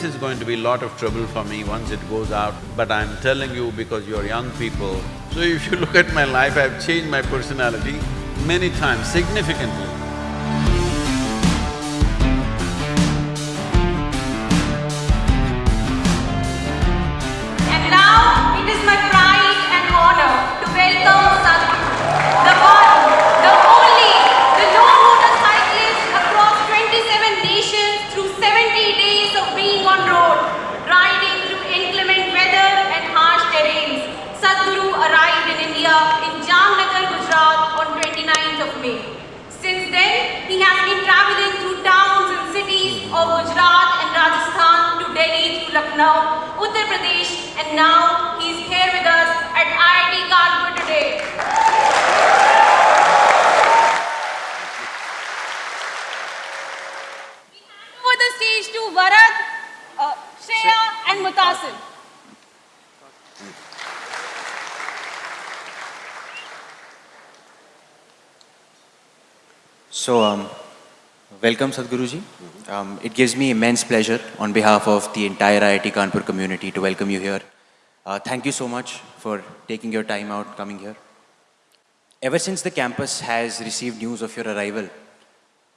this is going to be lot of trouble for me once it goes out, but I'm telling you because you're young people. So if you look at my life, I've changed my personality many times, significantly. Lucknow, Uttar Pradesh, and now he's here with us at IIT Kanpur today. We hand over the stage to Varad, uh, Shreya, and Mutasil. So, um, welcome Sadhguruji. Um, it gives me immense pleasure on behalf of the entire IIT Kanpur community to welcome you here. Uh, thank you so much for taking your time out coming here. Ever since the campus has received news of your arrival,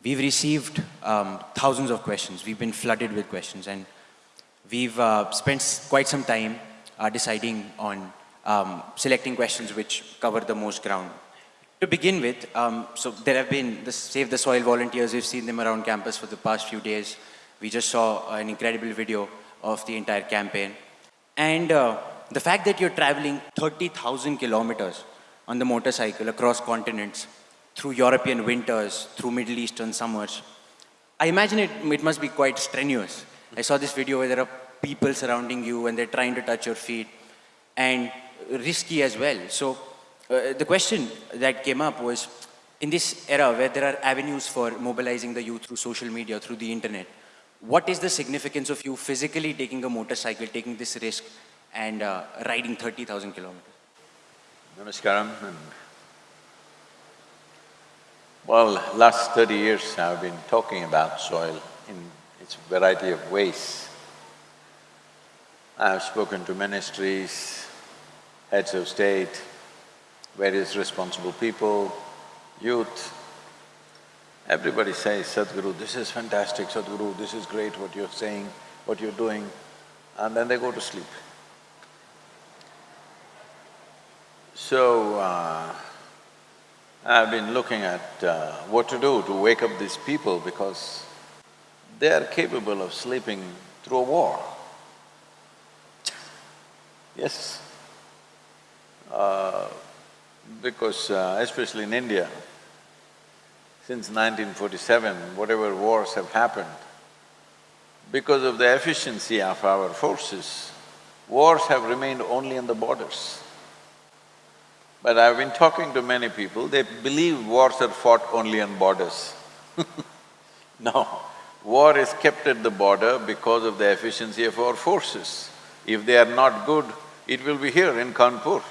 we've received um, thousands of questions. We've been flooded with questions and we've uh, spent quite some time uh, deciding on um, selecting questions which cover the most ground. To begin with, um, so there have been the Save the Soil volunteers, we've seen them around campus for the past few days. We just saw an incredible video of the entire campaign. And uh, the fact that you're traveling 30,000 kilometers on the motorcycle across continents, through European winters, through Middle Eastern summers, I imagine it, it must be quite strenuous. I saw this video where there are people surrounding you and they're trying to touch your feet and risky as well. So uh, the question that came up was, in this era where there are avenues for mobilizing the youth through social media, through the internet, what is the significance of you physically taking a motorcycle, taking this risk and uh, riding 30,000 kilometers? Namaskaram… Well, last thirty years I've been talking about soil in its variety of ways. I've spoken to ministries, heads of state, various responsible people, youth. Everybody says, Sadhguru, this is fantastic, Sadhguru, this is great what you're saying, what you're doing, and then they go to sleep. So, uh, I've been looking at uh, what to do to wake up these people because they are capable of sleeping through a war. Yes. Uh, because uh, especially in India, since 1947, whatever wars have happened, because of the efficiency of our forces, wars have remained only on the borders. But I've been talking to many people, they believe wars are fought only on borders. no, war is kept at the border because of the efficiency of our forces. If they are not good, it will be here in Kanpur.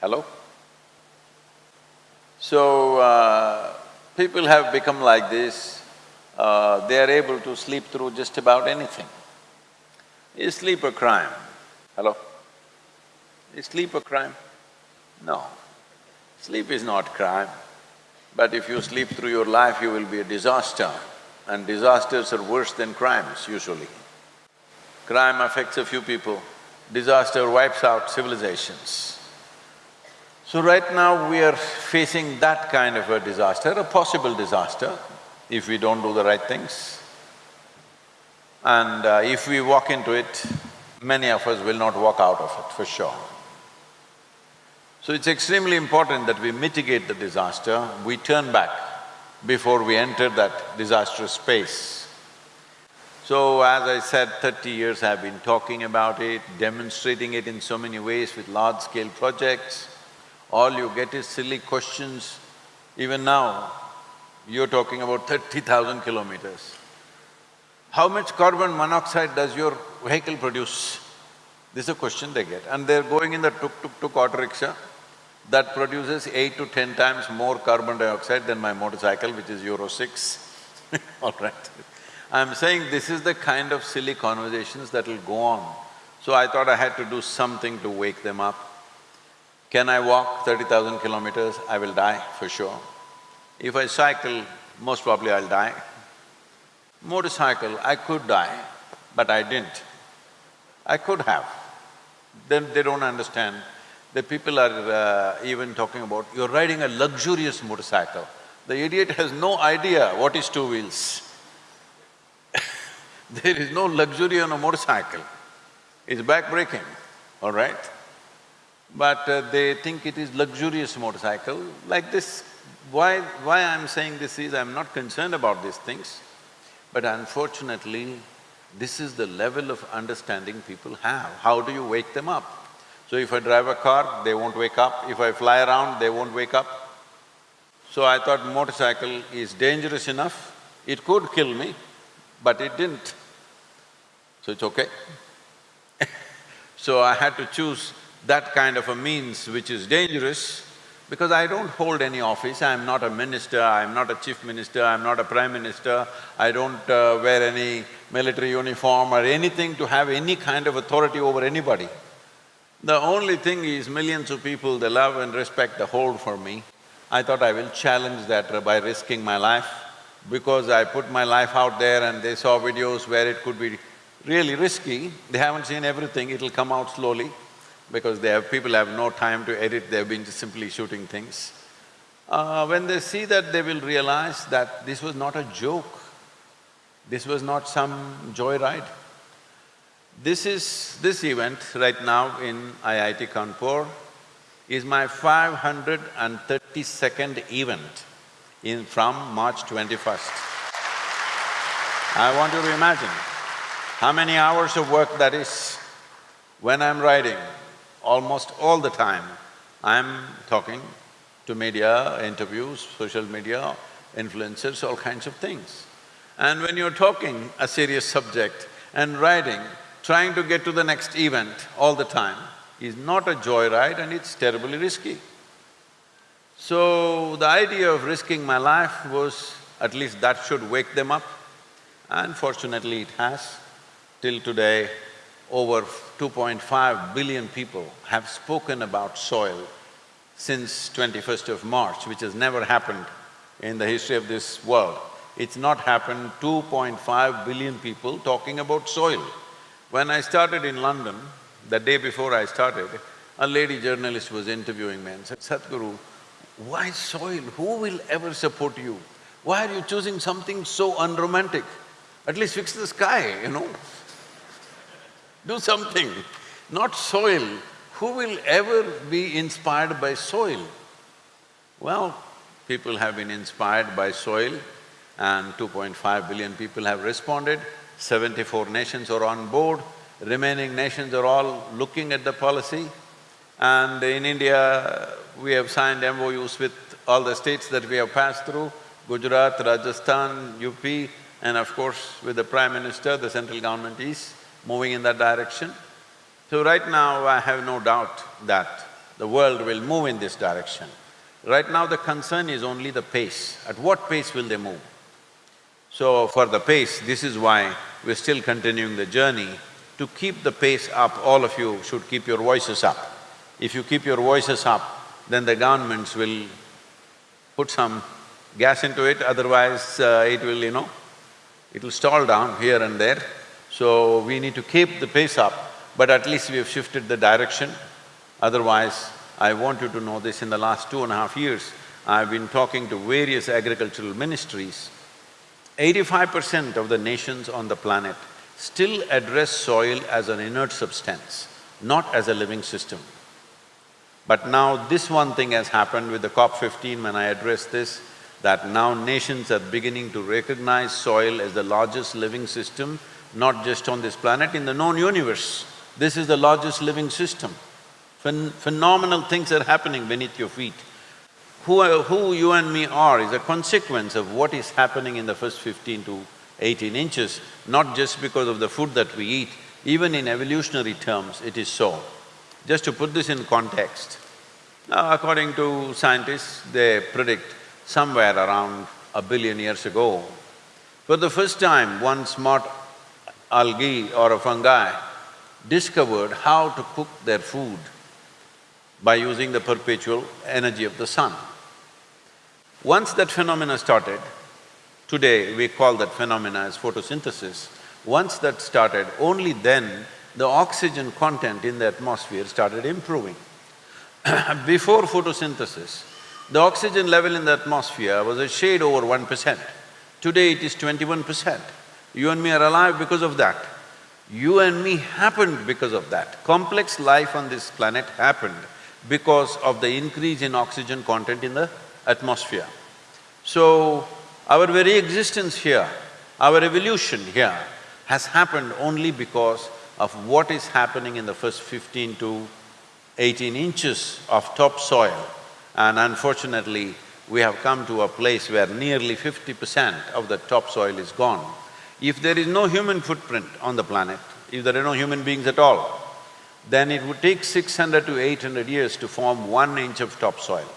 Hello? So, uh, people have become like this, uh, they are able to sleep through just about anything. Is sleep a crime? Hello? Is sleep a crime? No. Sleep is not crime, but if you sleep through your life, you will be a disaster, and disasters are worse than crimes usually. Crime affects a few people, disaster wipes out civilizations. So right now we are facing that kind of a disaster, a possible disaster, if we don't do the right things. And uh, if we walk into it, many of us will not walk out of it, for sure. So it's extremely important that we mitigate the disaster, we turn back before we enter that disastrous space. So as I said, thirty years I've been talking about it, demonstrating it in so many ways with large-scale projects. All you get is silly questions. Even now, you're talking about thirty thousand kilometers. How much carbon monoxide does your vehicle produce? This is a question they get. And they're going in the tuk-tuk-tuk auto rickshaw that produces eight to ten times more carbon dioxide than my motorcycle, which is Euro six, all right. I'm saying this is the kind of silly conversations that will go on. So I thought I had to do something to wake them up. Can I walk thirty thousand kilometers? I will die for sure. If I cycle, most probably I'll die. Motorcycle, I could die, but I didn't. I could have. Then they don't understand. The people are uh, even talking about, you're riding a luxurious motorcycle. The idiot has no idea what is two wheels. there is no luxury on a motorcycle. It's back-breaking, all right? But uh, they think it is luxurious motorcycle. Like this, why… why I'm saying this is, I'm not concerned about these things, but unfortunately, this is the level of understanding people have. How do you wake them up? So if I drive a car, they won't wake up. If I fly around, they won't wake up. So I thought motorcycle is dangerous enough, it could kill me, but it didn't. So it's okay. so I had to choose that kind of a means which is dangerous because I don't hold any office, I'm not a minister, I'm not a chief minister, I'm not a prime minister, I don't uh, wear any military uniform or anything to have any kind of authority over anybody. The only thing is millions of people, they love and respect the hold for me. I thought I will challenge that by risking my life. Because I put my life out there and they saw videos where it could be really risky, they haven't seen everything, it'll come out slowly because they have… people have no time to edit, they've been just simply shooting things. Uh, when they see that, they will realize that this was not a joke, this was not some joyride. This is… this event right now in IIT Kanpur is my 532nd event in… from March 21st. I want you to imagine how many hours of work that is. When I'm riding, almost all the time, I'm talking to media, interviews, social media, influencers, all kinds of things. And when you're talking a serious subject and riding, trying to get to the next event all the time is not a joyride and it's terribly risky. So, the idea of risking my life was, at least that should wake them up. And fortunately it has. Till today, over 2.5 billion people have spoken about soil since 21st of March, which has never happened in the history of this world. It's not happened, 2.5 billion people talking about soil. When I started in London, the day before I started, a lady journalist was interviewing me and said, Sadhguru, why soil? Who will ever support you? Why are you choosing something so unromantic? At least fix the sky, you know do something, not soil. Who will ever be inspired by soil? Well, people have been inspired by soil and 2.5 billion people have responded, 74 nations are on board, remaining nations are all looking at the policy. And in India, we have signed MOUs with all the states that we have passed through, Gujarat, Rajasthan, UP, and of course with the Prime Minister, the central government is moving in that direction. So right now, I have no doubt that the world will move in this direction. Right now, the concern is only the pace. At what pace will they move? So for the pace, this is why we're still continuing the journey. To keep the pace up, all of you should keep your voices up. If you keep your voices up, then the governments will put some gas into it, otherwise uh, it will, you know, it will stall down here and there. So we need to keep the pace up, but at least we have shifted the direction. Otherwise, I want you to know this, in the last two and a half years, I've been talking to various agricultural ministries. Eighty-five percent of the nations on the planet still address soil as an inert substance, not as a living system. But now this one thing has happened with the COP fifteen when I addressed this, that now nations are beginning to recognize soil as the largest living system not just on this planet, in the known universe. This is the largest living system. Phen phenomenal things are happening beneath your feet. Who, are, who you and me are is a consequence of what is happening in the first fifteen to eighteen inches, not just because of the food that we eat, even in evolutionary terms, it is so. Just to put this in context, now according to scientists, they predict somewhere around a billion years ago, For the first time, one smart algae or a fungi discovered how to cook their food by using the perpetual energy of the sun. Once that phenomena started, today we call that phenomena as photosynthesis, once that started, only then the oxygen content in the atmosphere started improving. Before photosynthesis, the oxygen level in the atmosphere was a shade over one percent. Today it is twenty-one percent. You and me are alive because of that. You and me happened because of that. Complex life on this planet happened because of the increase in oxygen content in the atmosphere. So, our very existence here, our evolution here has happened only because of what is happening in the first fifteen to eighteen inches of topsoil. And unfortunately, we have come to a place where nearly fifty percent of the topsoil is gone. If there is no human footprint on the planet, if there are no human beings at all, then it would take six hundred to eight hundred years to form one inch of topsoil.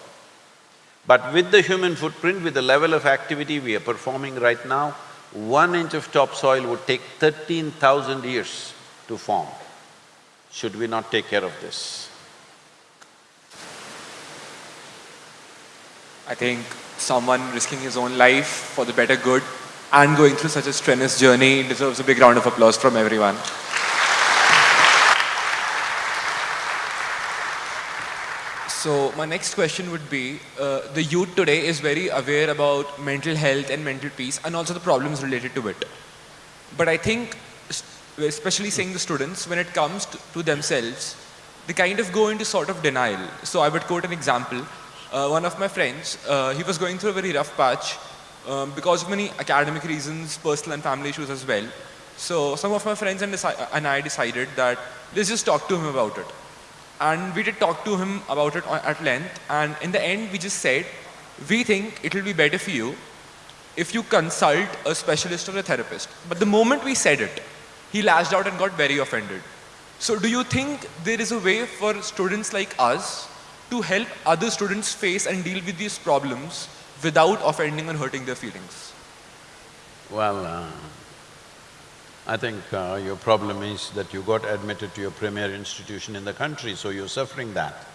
But with the human footprint, with the level of activity we are performing right now, one inch of topsoil would take thirteen thousand years to form. Should we not take care of this? I think someone risking his own life for the better good and going through such a strenuous journey deserves a big round of applause from everyone. So my next question would be, uh, the youth today is very aware about mental health and mental peace and also the problems related to it. But I think, especially seeing the students, when it comes to, to themselves, they kind of go into sort of denial. So I would quote an example. Uh, one of my friends, uh, he was going through a very rough patch um, because of many academic reasons, personal and family issues as well. So some of my friends and, and I decided that let's just talk to him about it. And we did talk to him about it at length and in the end we just said, we think it will be better for you if you consult a specialist or a therapist. But the moment we said it, he lashed out and got very offended. So do you think there is a way for students like us to help other students face and deal with these problems without offending and hurting their feelings? Well, uh, I think uh, your problem is that you got admitted to your premier institution in the country, so you're suffering that.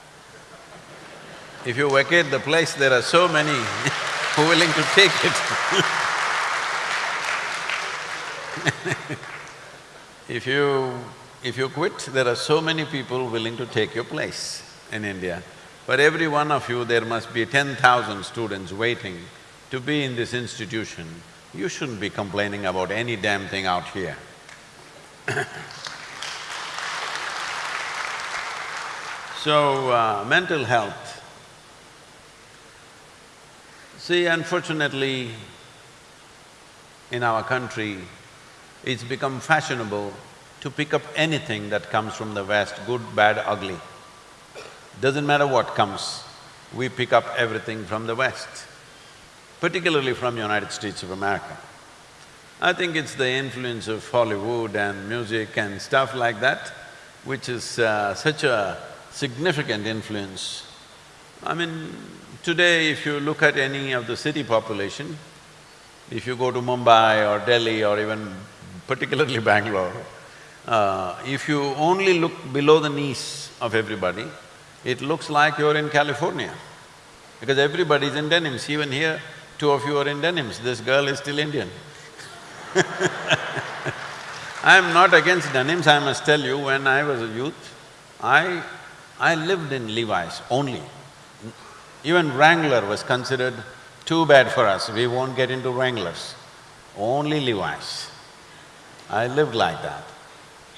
If you vacate the place, there are so many who are willing to take it If you… if you quit, there are so many people willing to take your place in India. For every one of you, there must be ten thousand students waiting to be in this institution. You shouldn't be complaining about any damn thing out here. So, uh, mental health. See, unfortunately, in our country, it's become fashionable to pick up anything that comes from the West, good, bad, ugly. Doesn't matter what comes, we pick up everything from the West, particularly from United States of America. I think it's the influence of Hollywood and music and stuff like that, which is uh, such a significant influence. I mean, today if you look at any of the city population, if you go to Mumbai or Delhi or even particularly Bangalore, uh, if you only look below the knees of everybody, it looks like you're in California. Because everybody's in denims, even here, two of you are in denims, this girl is still Indian. I'm not against denims, I must tell you, when I was a youth, I… I lived in Levi's only. Even Wrangler was considered too bad for us, we won't get into Wranglers, only Levi's. I lived like that.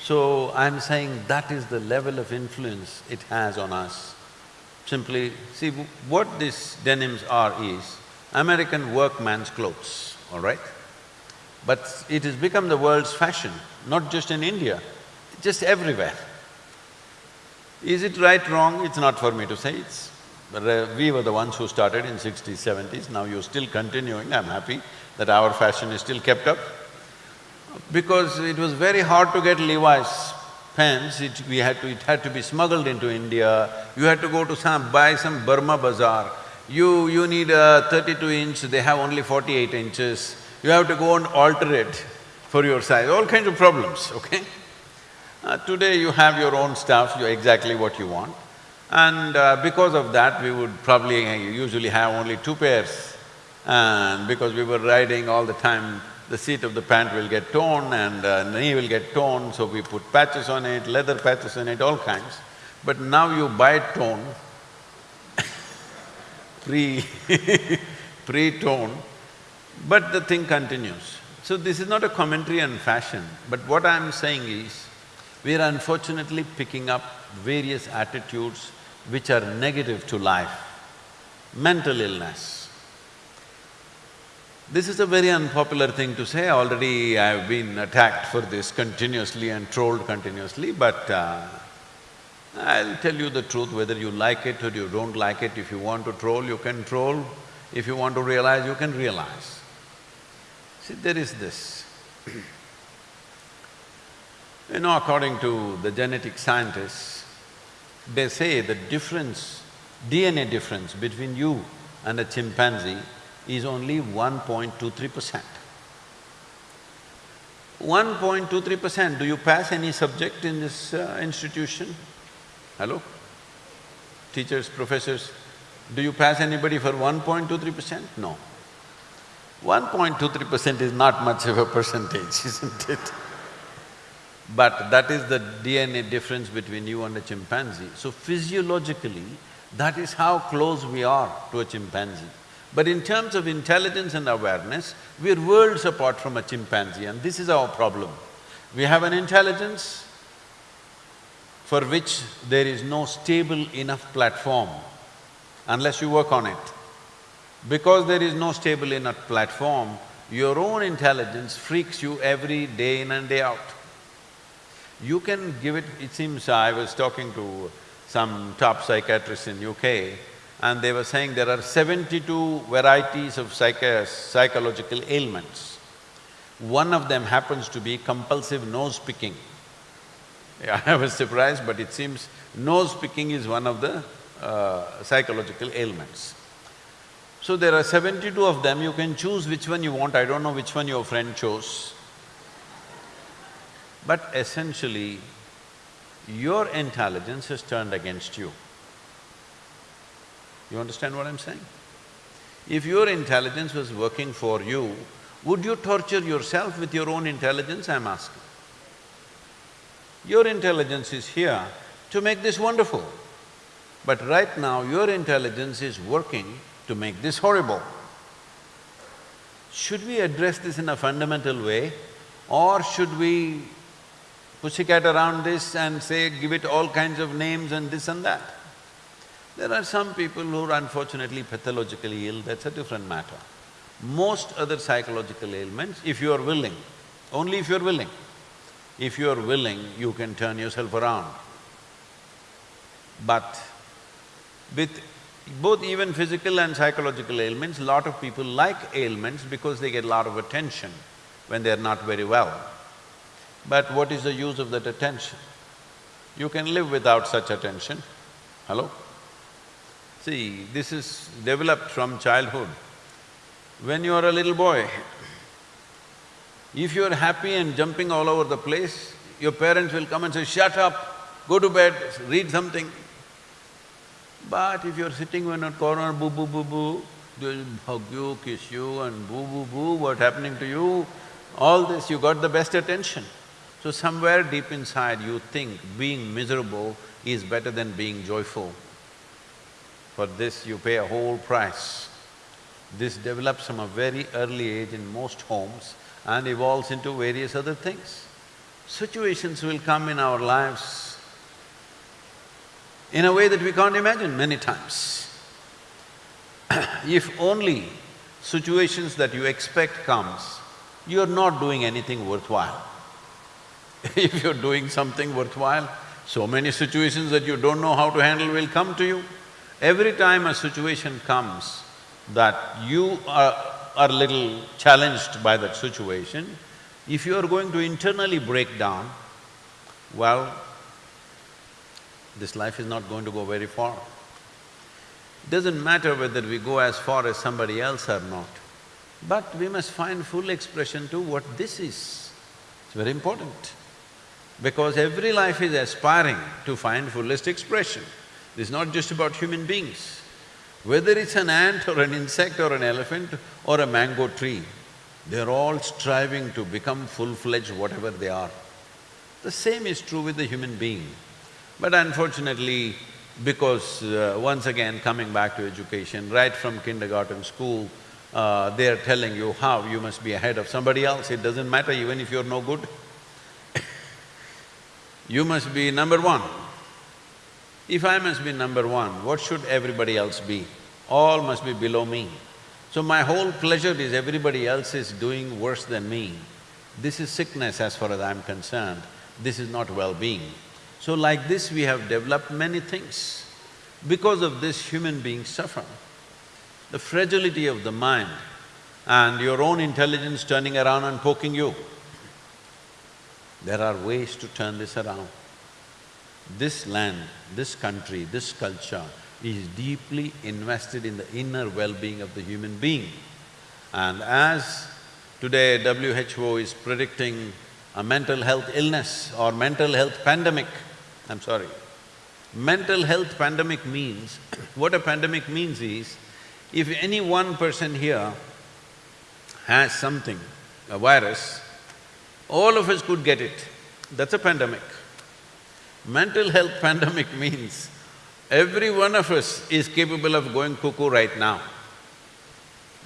So I'm saying that is the level of influence it has on us. Simply, see, what these denims are is American workman's clothes, all right? But it has become the world's fashion, not just in India, just everywhere. Is it right, wrong? It's not for me to say, it's… uh, we were the ones who started in sixties, seventies, now you're still continuing, I'm happy that our fashion is still kept up. Because it was very hard to get Levi's pants, it… we had to… it had to be smuggled into India, you had to go to some… buy some Burma bazaar. You… you need a thirty-two inch, they have only forty-eight inches. you have to go and alter it for your size, all kinds of problems, okay? Uh, today you have your own stuff, you're exactly what you want. And uh, because of that, we would probably usually have only two pairs. And because we were riding all the time, the seat of the pant will get torn and uh, knee will get torn, so we put patches on it, leather patches on it, all kinds. But now you buy torn, pre pre-torn, but the thing continues. So this is not a commentary on fashion, but what I'm saying is, we are unfortunately picking up various attitudes which are negative to life. Mental illness. This is a very unpopular thing to say, already I've been attacked for this continuously and trolled continuously, but uh, I'll tell you the truth, whether you like it or you don't like it, if you want to troll, you can troll, if you want to realize, you can realize. See, there is this. you know, according to the genetic scientists, they say the difference, DNA difference between you and a chimpanzee is only 1.23 percent. 1.23 percent, do you pass any subject in this uh, institution? Hello? Teachers, professors, do you pass anybody for 1.23 percent? No. 1.23 percent is not much of a percentage, isn't it? But that is the DNA difference between you and a chimpanzee. So physiologically, that is how close we are to a chimpanzee. But in terms of intelligence and awareness, we're worlds apart from a chimpanzee and this is our problem. We have an intelligence for which there is no stable enough platform unless you work on it. Because there is no stable enough platform, your own intelligence freaks you every day in and day out. You can give it… it seems I was talking to some top psychiatrist in UK and they were saying there are seventy-two varieties of psychological ailments. One of them happens to be compulsive nose picking. Yeah, I was surprised, but it seems nose picking is one of the uh, psychological ailments. So there are seventy-two of them, you can choose which one you want, I don't know which one your friend chose. But essentially, your intelligence has turned against you. You understand what I'm saying? If your intelligence was working for you, would you torture yourself with your own intelligence, I'm asking? Your intelligence is here to make this wonderful. But right now, your intelligence is working to make this horrible. Should we address this in a fundamental way or should we pussycat around this and say, give it all kinds of names and this and that? There are some people who are unfortunately pathologically ill, that's a different matter. Most other psychological ailments, if you are willing, only if you are willing, if you are willing, you can turn yourself around. But with both even physical and psychological ailments, lot of people like ailments because they get a lot of attention when they're not very well. But what is the use of that attention? You can live without such attention. Hello? See, this is developed from childhood. When you are a little boy, if you're happy and jumping all over the place, your parents will come and say, shut up, go to bed, read something. But if you're sitting in a corner, boo boo boo boo, they'll hug you, kiss you and boo boo boo, what happening to you? All this, you got the best attention. So somewhere deep inside you think being miserable is better than being joyful. For this you pay a whole price. This develops from a very early age in most homes and evolves into various other things. Situations will come in our lives in a way that we can't imagine many times. if only situations that you expect comes, you're not doing anything worthwhile. if you're doing something worthwhile, so many situations that you don't know how to handle will come to you. Every time a situation comes that you are, are little challenged by that situation, if you are going to internally break down, well, this life is not going to go very far. It Doesn't matter whether we go as far as somebody else or not. But we must find full expression to what this is. It's very important. Because every life is aspiring to find fullest expression. This is not just about human beings. Whether it's an ant or an insect or an elephant or a mango tree, they're all striving to become full-fledged whatever they are. The same is true with the human being. But unfortunately, because uh, once again coming back to education, right from kindergarten, school, uh, they're telling you how you must be ahead of somebody else, it doesn't matter even if you're no good. you must be number one. If I must be number one, what should everybody else be? All must be below me. So my whole pleasure is everybody else is doing worse than me. This is sickness as far as I'm concerned, this is not well-being. So like this we have developed many things. Because of this human beings suffer. The fragility of the mind and your own intelligence turning around and poking you. There are ways to turn this around. This land, this country, this culture is deeply invested in the inner well-being of the human being. And as today WHO is predicting a mental health illness or mental health pandemic, I'm sorry, mental health pandemic means, what a pandemic means is, if any one person here has something, a virus, all of us could get it. That's a pandemic. Mental health pandemic means every one of us is capable of going cuckoo right now.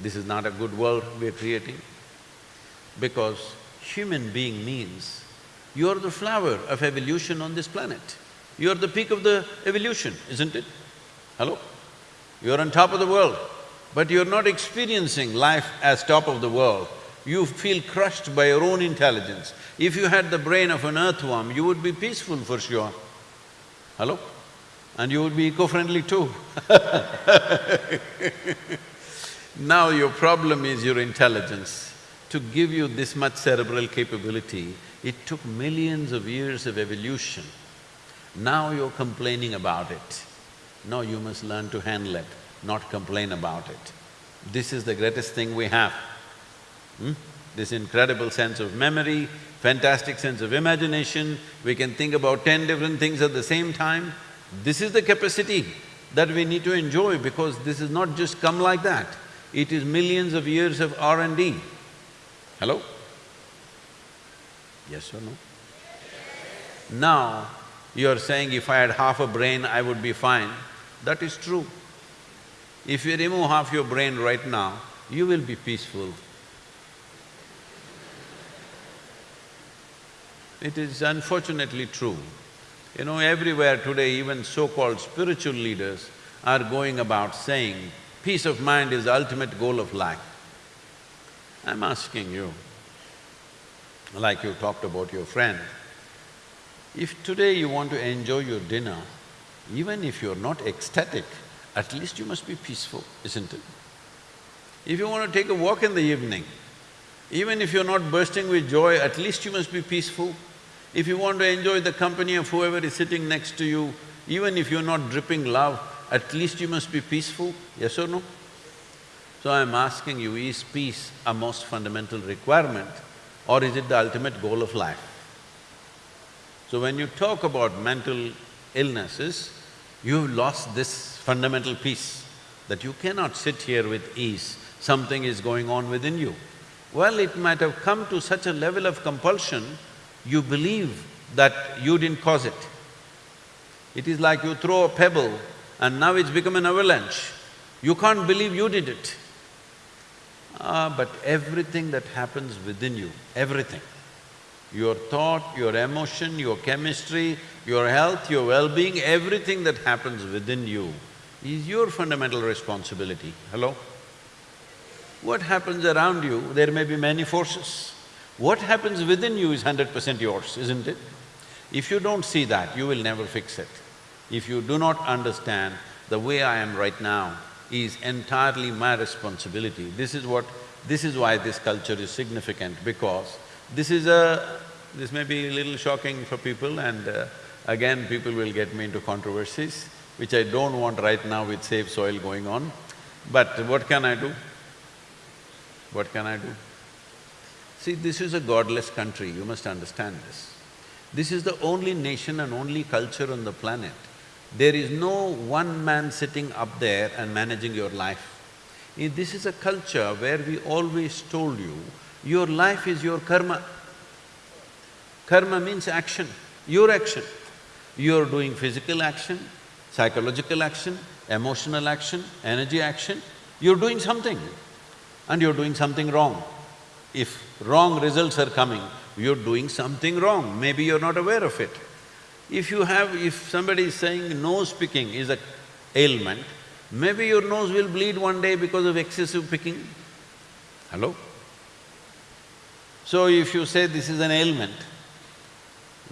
This is not a good world we're creating because human being means you're the flower of evolution on this planet. You're the peak of the evolution, isn't it? Hello? You're on top of the world, but you're not experiencing life as top of the world. You feel crushed by your own intelligence. If you had the brain of an earthworm, you would be peaceful for sure. Hello? And you would be eco-friendly too Now your problem is your intelligence. To give you this much cerebral capability, it took millions of years of evolution. Now you're complaining about it. No, you must learn to handle it, not complain about it. This is the greatest thing we have. Hmm? This incredible sense of memory, fantastic sense of imagination, we can think about ten different things at the same time. This is the capacity that we need to enjoy because this is not just come like that. It is millions of years of R and D. Hello? Yes or no? Now, you're saying if I had half a brain, I would be fine. That is true. If you remove half your brain right now, you will be peaceful. It is unfortunately true. You know, everywhere today, even so-called spiritual leaders are going about saying, peace of mind is the ultimate goal of life. I'm asking you, like you talked about your friend, if today you want to enjoy your dinner, even if you're not ecstatic, at least you must be peaceful, isn't it? If you want to take a walk in the evening, even if you're not bursting with joy, at least you must be peaceful. If you want to enjoy the company of whoever is sitting next to you, even if you're not dripping love, at least you must be peaceful, yes or no? So I'm asking you, is peace a most fundamental requirement or is it the ultimate goal of life? So when you talk about mental illnesses, you've lost this fundamental peace that you cannot sit here with ease, something is going on within you. Well, it might have come to such a level of compulsion you believe that you didn't cause it. It is like you throw a pebble and now it's become an avalanche. You can't believe you did it. Ah, but everything that happens within you, everything, your thought, your emotion, your chemistry, your health, your well-being, everything that happens within you is your fundamental responsibility. Hello? What happens around you, there may be many forces. What happens within you is hundred percent yours, isn't it? If you don't see that, you will never fix it. If you do not understand the way I am right now is entirely my responsibility, this is what… this is why this culture is significant because this is a… this may be a little shocking for people and uh, again people will get me into controversies, which I don't want right now with Save Soil going on. But what can I do? What can I do? See, this is a godless country, you must understand this. This is the only nation and only culture on the planet. There is no one man sitting up there and managing your life. Eh, This is a culture where we always told you, your life is your karma. Karma means action, your action. You're doing physical action, psychological action, emotional action, energy action, you're doing something and you're doing something wrong. If wrong results are coming, you're doing something wrong, maybe you're not aware of it. If you have… if somebody is saying nose picking is a ailment, maybe your nose will bleed one day because of excessive picking. Hello? So if you say this is an ailment,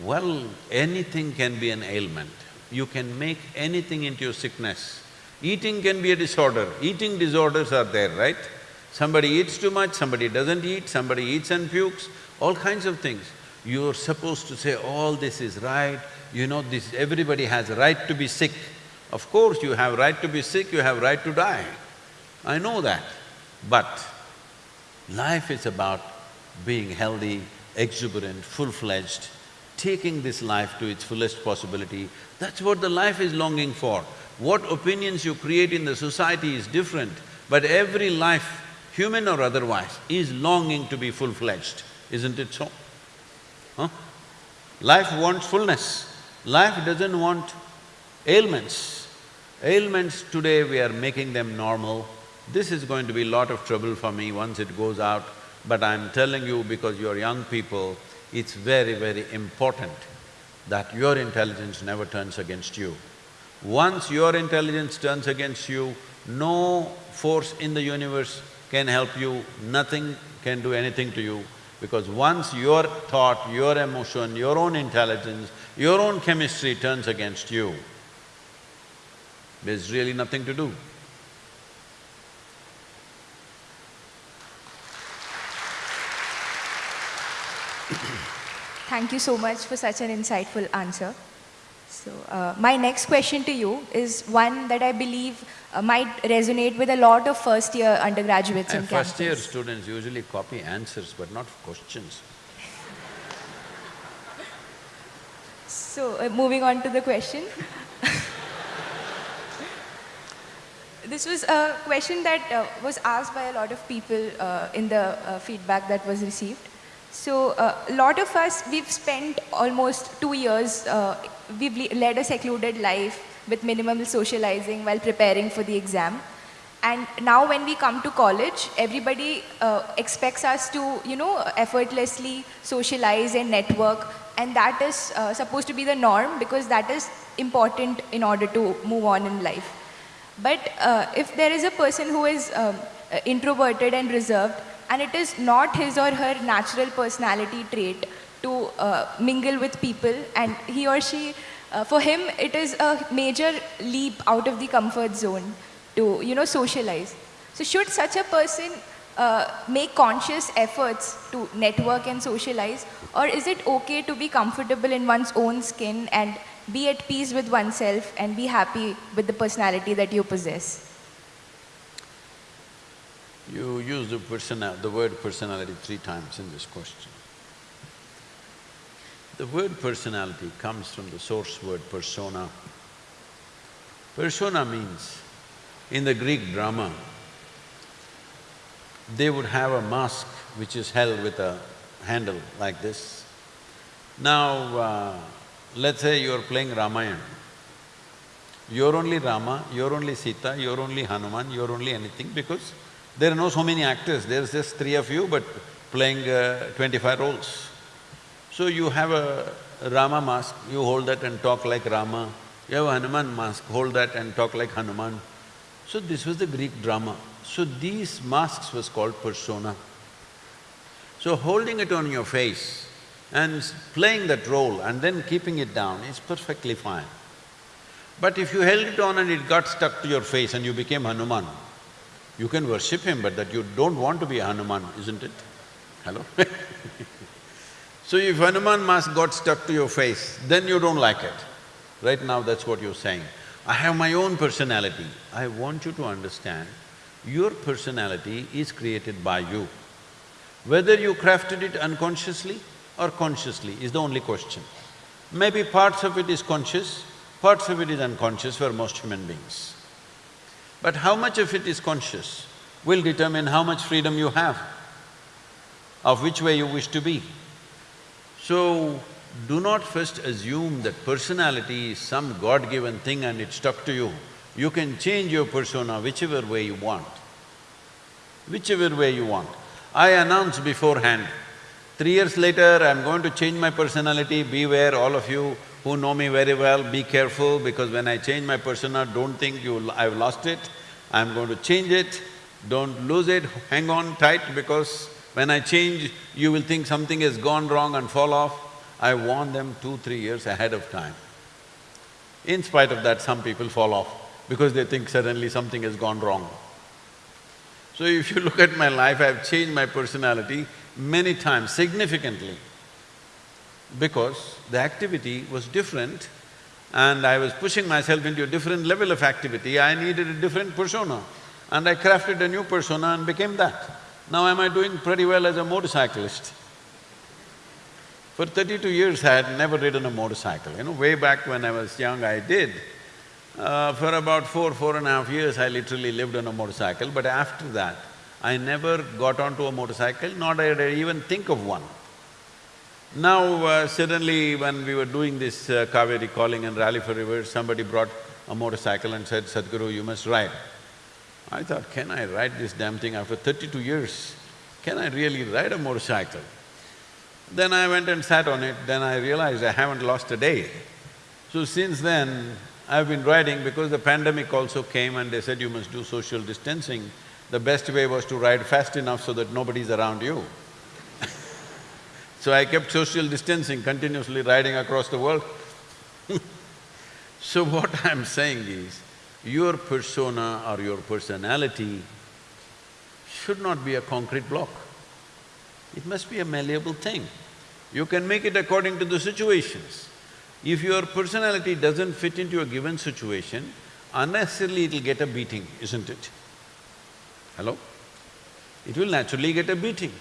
well, anything can be an ailment. You can make anything into a sickness. Eating can be a disorder, eating disorders are there, right? Somebody eats too much, somebody doesn't eat, somebody eats and pukes, all kinds of things. You're supposed to say, all this is right, you know, this… everybody has a right to be sick. Of course, you have right to be sick, you have right to die. I know that. But life is about being healthy, exuberant, full-fledged, taking this life to its fullest possibility. That's what the life is longing for. What opinions you create in the society is different, but every life, human or otherwise, is longing to be full-fledged, isn't it so? Huh? Life wants fullness. Life doesn't want ailments. Ailments today we are making them normal. This is going to be a lot of trouble for me once it goes out, but I'm telling you because you're young people, it's very, very important that your intelligence never turns against you. Once your intelligence turns against you, no force in the universe can help you, nothing can do anything to you, because once your thought, your emotion, your own intelligence, your own chemistry turns against you, there's really nothing to do. Thank you so much for such an insightful answer. So, uh, my next question to you is one that I believe uh, might resonate with a lot of first-year undergraduates in And campus. first-year students usually copy answers but not questions. So, uh, moving on to the question. this was a question that uh, was asked by a lot of people uh, in the uh, feedback that was received. So, uh, a lot of us, we've spent almost two years, uh, we've led a secluded life with minimal socializing while preparing for the exam. And now when we come to college, everybody uh, expects us to, you know, effortlessly socialize and network. And that is uh, supposed to be the norm because that is important in order to move on in life. But uh, if there is a person who is um, introverted and reserved, and it is not his or her natural personality trait to uh, mingle with people, and he or she, uh, for him, it is a major leap out of the comfort zone to, you know, socialize. So should such a person uh, make conscious efforts to network and socialize, or is it okay to be comfortable in one's own skin and be at peace with oneself and be happy with the personality that you possess? You use the the word personality three times in this question. The word personality comes from the source word persona. Persona means, in the Greek drama, they would have a mask which is held with a handle like this. Now, uh, let's say you're playing Ramayana. You're only Rama, you're only Sita, you're only Hanuman, you're only anything because there are no so many actors, there's just three of you but playing uh, twenty-five roles. So you have a Rama mask, you hold that and talk like Rama. You have a Hanuman mask, hold that and talk like Hanuman. So this was the Greek drama. So these masks was called persona. So holding it on your face and playing that role and then keeping it down is perfectly fine. But if you held it on and it got stuck to your face and you became Hanuman, you can worship him, but that you don't want to be a Hanuman, isn't it? Hello? So if Hanuman mask got stuck to your face, then you don't like it. Right now, that's what you're saying. I have my own personality. I want you to understand, Your personality is created by you. Whether you crafted it unconsciously or consciously is the only question. Maybe parts of it is conscious, parts of it is unconscious for most human beings. But how much of it is conscious will determine how much freedom you have, of which way you wish to be. So, do not first assume that personality is some God-given thing and it's stuck to you. You can change your persona whichever way you want, whichever way you want. I announce beforehand, three years later I'm going to change my personality, beware all of you who know me very well, be careful because when I change my persona, don't think you… I've lost it, I'm going to change it, don't lose it, hang on tight because when I change, you will think something has gone wrong and fall off. I warn them two, three years ahead of time. In spite of that, some people fall off because they think suddenly something has gone wrong. So if you look at my life, I've changed my personality many times, significantly, because the activity was different and I was pushing myself into a different level of activity, I needed a different persona. And I crafted a new persona and became that. Now am I doing pretty well as a motorcyclist? For thirty-two years I had never ridden a motorcycle, you know, way back when I was young I did. Uh, for about four, four and a half years I literally lived on a motorcycle, but after that, I never got onto a motorcycle, nor did I even think of one. Now, uh, suddenly when we were doing this uh, Cauvery calling and rally for rivers, somebody brought a motorcycle and said, Sadhguru, you must ride. I thought, can I ride this damn thing after thirty-two years? Can I really ride a motorcycle? Then I went and sat on it, then I realized I haven't lost a day. So since then, I've been riding because the pandemic also came and they said you must do social distancing. The best way was to ride fast enough so that nobody's around you. so I kept social distancing, continuously riding across the world So what I'm saying is, your persona or your personality should not be a concrete block. It must be a malleable thing. You can make it according to the situations. If your personality doesn't fit into a given situation, unnecessarily it'll get a beating, isn't it? Hello? It will naturally get a beating.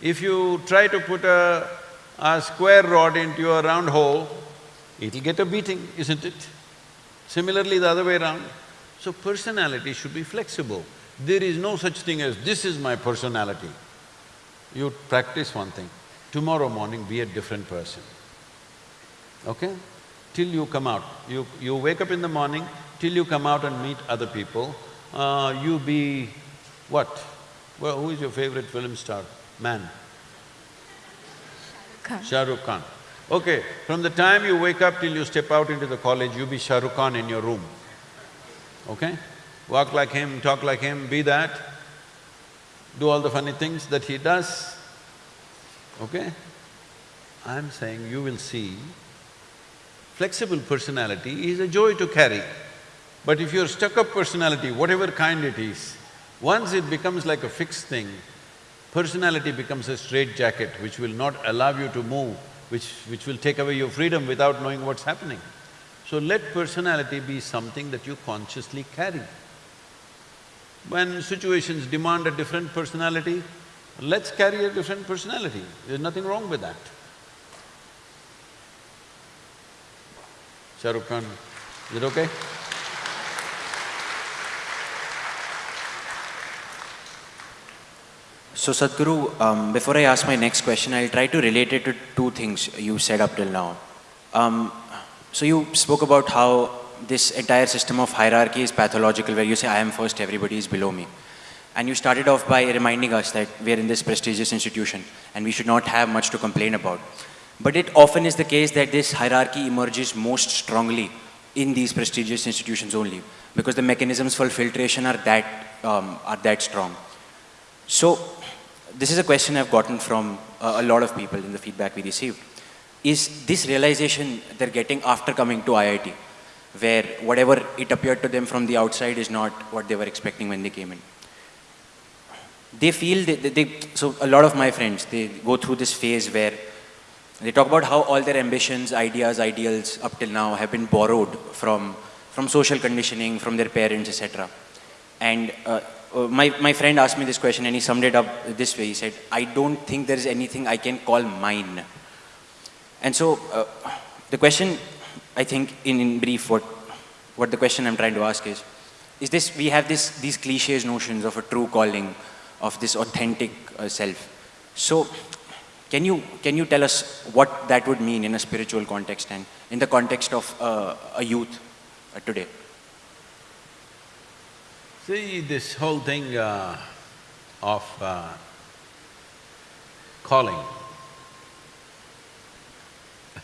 If you try to put a, a square rod into a round hole, it'll get a beating, isn't it? Similarly, the other way around. So personality should be flexible. There is no such thing as, this is my personality. You practice one thing, tomorrow morning be a different person, okay? Till you come out, you… you wake up in the morning, till you come out and meet other people, uh, you be what? Well, who is your favorite film star, man? Khan. Shah Rukh Khan. Okay, from the time you wake up till you step out into the college, you be Shah Rukh Khan in your room, okay? Walk like him, talk like him, be that, do all the funny things that he does, okay? I'm saying you will see, flexible personality is a joy to carry. But if you're stuck-up personality, whatever kind it is, once it becomes like a fixed thing, personality becomes a straitjacket which will not allow you to move, which… which will take away your freedom without knowing what's happening. So let personality be something that you consciously carry. When situations demand a different personality, let's carry a different personality, there's nothing wrong with that. Shah Rukh Khan, is it okay? So Sadhguru, um, before I ask my next question, I'll try to relate it to two things you said up till now. Um, so you spoke about how this entire system of hierarchy is pathological, where you say, I am first, everybody is below me. And you started off by reminding us that we're in this prestigious institution and we should not have much to complain about. But it often is the case that this hierarchy emerges most strongly in these prestigious institutions only, because the mechanisms for filtration are that, um, are that strong. So, this is a question I've gotten from uh, a lot of people in the feedback we received. Is this realization they're getting after coming to IIT, where whatever it appeared to them from the outside is not what they were expecting when they came in. They feel, they, they, they, so a lot of my friends, they go through this phase where they talk about how all their ambitions, ideas, ideals up till now have been borrowed from, from social conditioning, from their parents, etc. And uh, uh, my, my friend asked me this question and he summed it up this way. He said, I don't think there is anything I can call mine. And so uh, the question, I think in, in brief, what, what the question I'm trying to ask is, is this, we have this, these cliches notions of a true calling, of this authentic uh, self. So can you, can you tell us what that would mean in a spiritual context and in the context of uh, a youth uh, today? See, this whole thing uh, of uh, calling,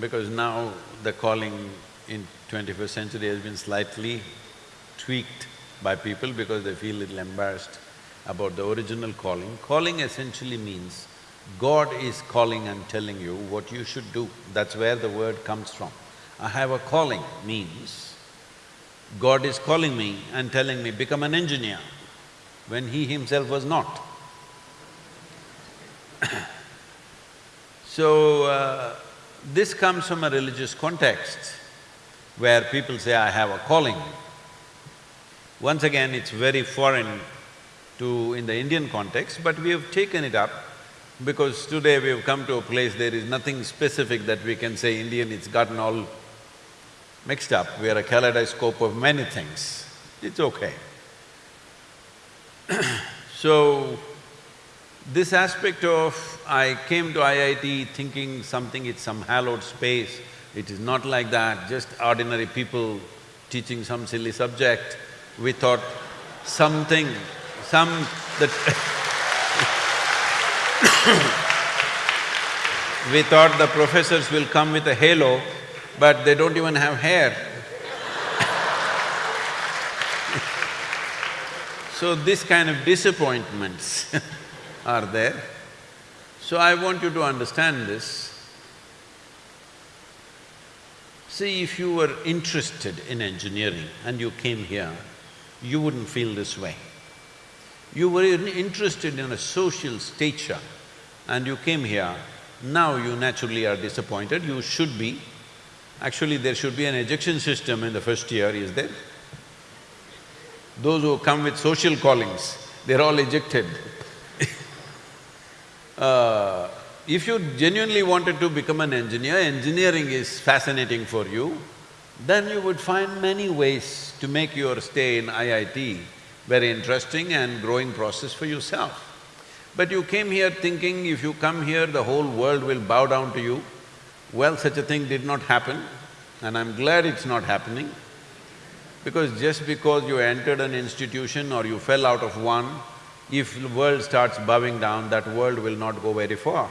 because now the calling in twenty-first century has been slightly tweaked by people because they feel a little embarrassed about the original calling. Calling essentially means God is calling and telling you what you should do, that's where the word comes from. I have a calling means God is calling me and telling me, become an engineer, when he himself was not. so, uh, this comes from a religious context where people say, I have a calling. Once again, it's very foreign to… in the Indian context, but we have taken it up because today we have come to a place there is nothing specific that we can say Indian, it's gotten all mixed up, we are a kaleidoscope of many things, it's okay. so, this aspect of I came to IIT thinking something it's some hallowed space, it is not like that, just ordinary people teaching some silly subject. We thought something, some… that We thought the professors will come with a halo but they don't even have hair. so this kind of disappointments are there. So I want you to understand this. See, if you were interested in engineering and you came here, you wouldn't feel this way. You were interested in a social stature and you came here, now you naturally are disappointed, you should be, Actually, there should be an ejection system in the first year, is there? Those who come with social callings, they're all ejected uh, If you genuinely wanted to become an engineer, engineering is fascinating for you, then you would find many ways to make your stay in IIT very interesting and growing process for yourself. But you came here thinking if you come here, the whole world will bow down to you, well, such a thing did not happen and I'm glad it's not happening because just because you entered an institution or you fell out of one, if the world starts bowing down, that world will not go very far.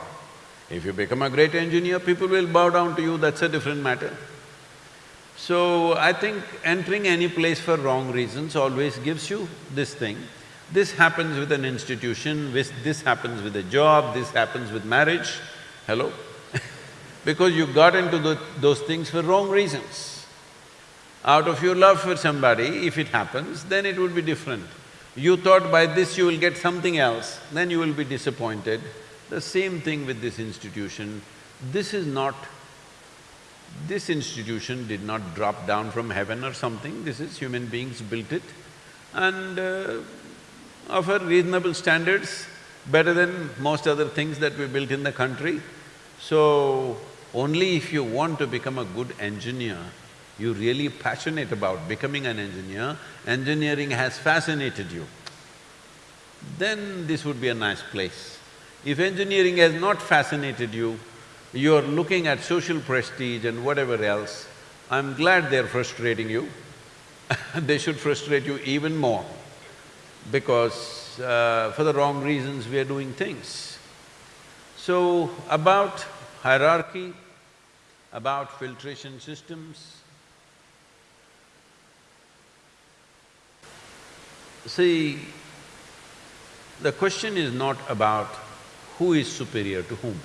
If you become a great engineer, people will bow down to you, that's a different matter. So, I think entering any place for wrong reasons always gives you this thing. This happens with an institution, this happens with a job, this happens with marriage. Hello? Because you got into the, those things for wrong reasons. Out of your love for somebody, if it happens, then it would be different. You thought by this you will get something else, then you will be disappointed. The same thing with this institution. This is not… this institution did not drop down from heaven or something, this is human beings built it and uh, of a reasonable standards, better than most other things that we built in the country. So, only if you want to become a good engineer, you're really passionate about becoming an engineer, engineering has fascinated you, then this would be a nice place. If engineering has not fascinated you, you're looking at social prestige and whatever else, I'm glad they're frustrating you they should frustrate you even more because uh, for the wrong reasons we are doing things. So, about hierarchy, about filtration systems. See, the question is not about who is superior to whom,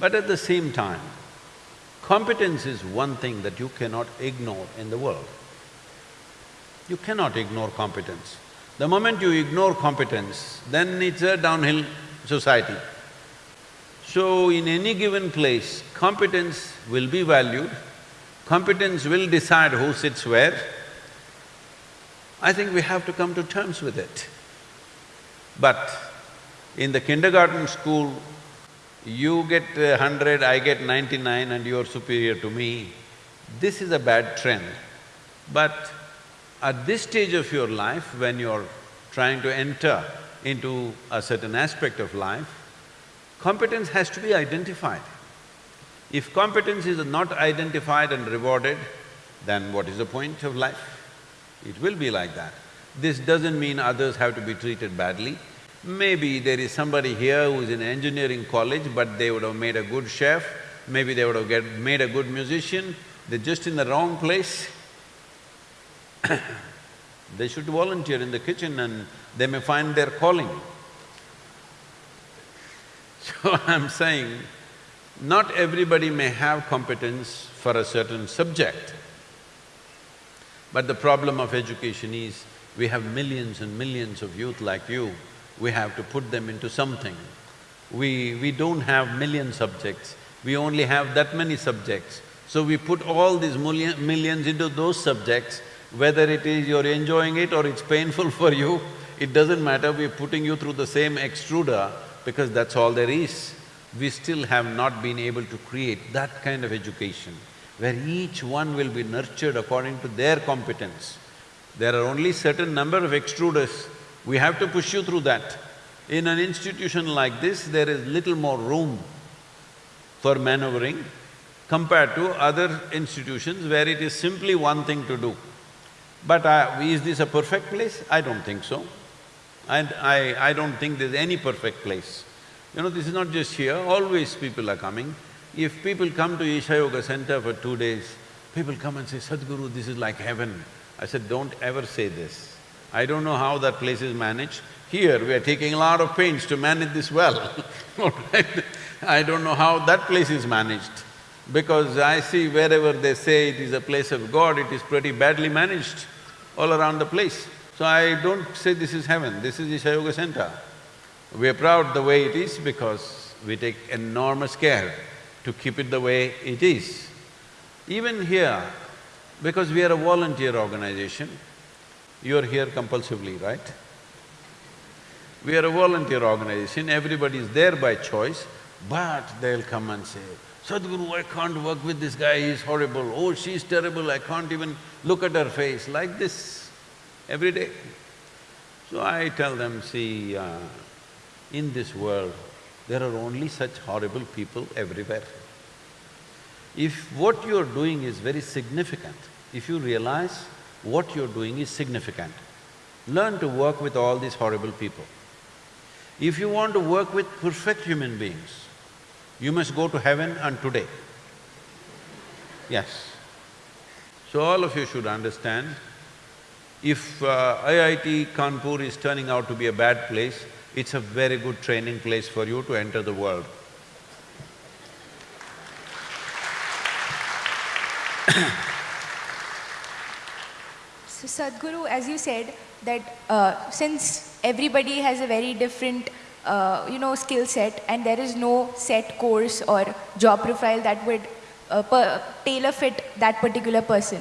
but at the same time, competence is one thing that you cannot ignore in the world. You cannot ignore competence. The moment you ignore competence, then it's a downhill society. So, in any given place, competence will be valued, competence will decide who sits where. I think we have to come to terms with it. But in the kindergarten school, you get hundred, I get ninety-nine and you're superior to me, this is a bad trend. But at this stage of your life, when you're trying to enter into a certain aspect of life, competence has to be identified. If competence is not identified and rewarded, then what is the point of life? It will be like that. This doesn't mean others have to be treated badly. Maybe there is somebody here who is in engineering college, but they would have made a good chef, maybe they would have made a good musician, they're just in the wrong place. they should volunteer in the kitchen and they may find their calling. So I'm saying, not everybody may have competence for a certain subject. But the problem of education is, we have millions and millions of youth like you, we have to put them into something. We… we don't have million subjects, we only have that many subjects. So we put all these million, millions into those subjects, whether it is you're enjoying it or it's painful for you, it doesn't matter, we're putting you through the same extruder because that's all there is. We still have not been able to create that kind of education where each one will be nurtured according to their competence. There are only certain number of extruders, we have to push you through that. In an institution like this, there is little more room for maneuvering compared to other institutions where it is simply one thing to do. But uh, is this a perfect place? I don't think so. And I… I don't think there's any perfect place. You know, this is not just here, always people are coming. If people come to Isha Yoga Center for two days, people come and say, Sadhguru, this is like heaven. I said, don't ever say this. I don't know how that place is managed. Here, we are taking a lot of pains to manage this well, I don't know how that place is managed. Because I see wherever they say it is a place of God, it is pretty badly managed all around the place. So I don't say this is heaven, this is Isha Yoga Center. We are proud the way it is because we take enormous care to keep it the way it is. Even here, because we are a volunteer organization, you're here compulsively, right? We are a volunteer organization, everybody is there by choice, but they'll come and say, Sadhguru, I can't work with this guy, he's horrible, oh, she's terrible, I can't even look at her face, like this, every day. So I tell them, see, uh, in this world, there are only such horrible people everywhere. If what you're doing is very significant, if you realize what you're doing is significant, learn to work with all these horrible people. If you want to work with perfect human beings, you must go to heaven and today. Yes. So all of you should understand, if uh, IIT Kanpur is turning out to be a bad place, it's a very good training place for you to enter the world. So Sadhguru, as you said, that uh, since everybody has a very different, uh, you know, skill set and there is no set course or job profile that would uh, tailor fit that particular person.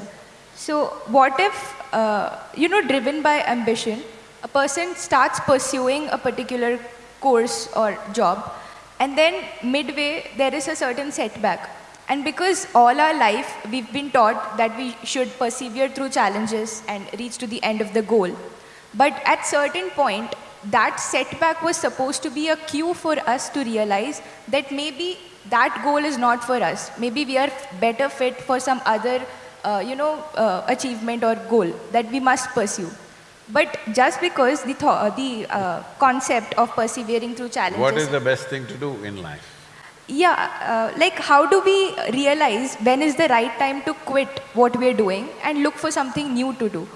So what if, uh, you know, driven by ambition, a person starts pursuing a particular course or job and then midway there is a certain setback. And because all our life we've been taught that we should persevere through challenges and reach to the end of the goal. But at certain point, that setback was supposed to be a cue for us to realize that maybe that goal is not for us. Maybe we are better fit for some other, uh, you know, uh, achievement or goal that we must pursue. But just because the, the uh, concept of persevering through challenges… What is the best thing to do in life? Yeah, uh, like how do we realize when is the right time to quit what we're doing and look for something new to do?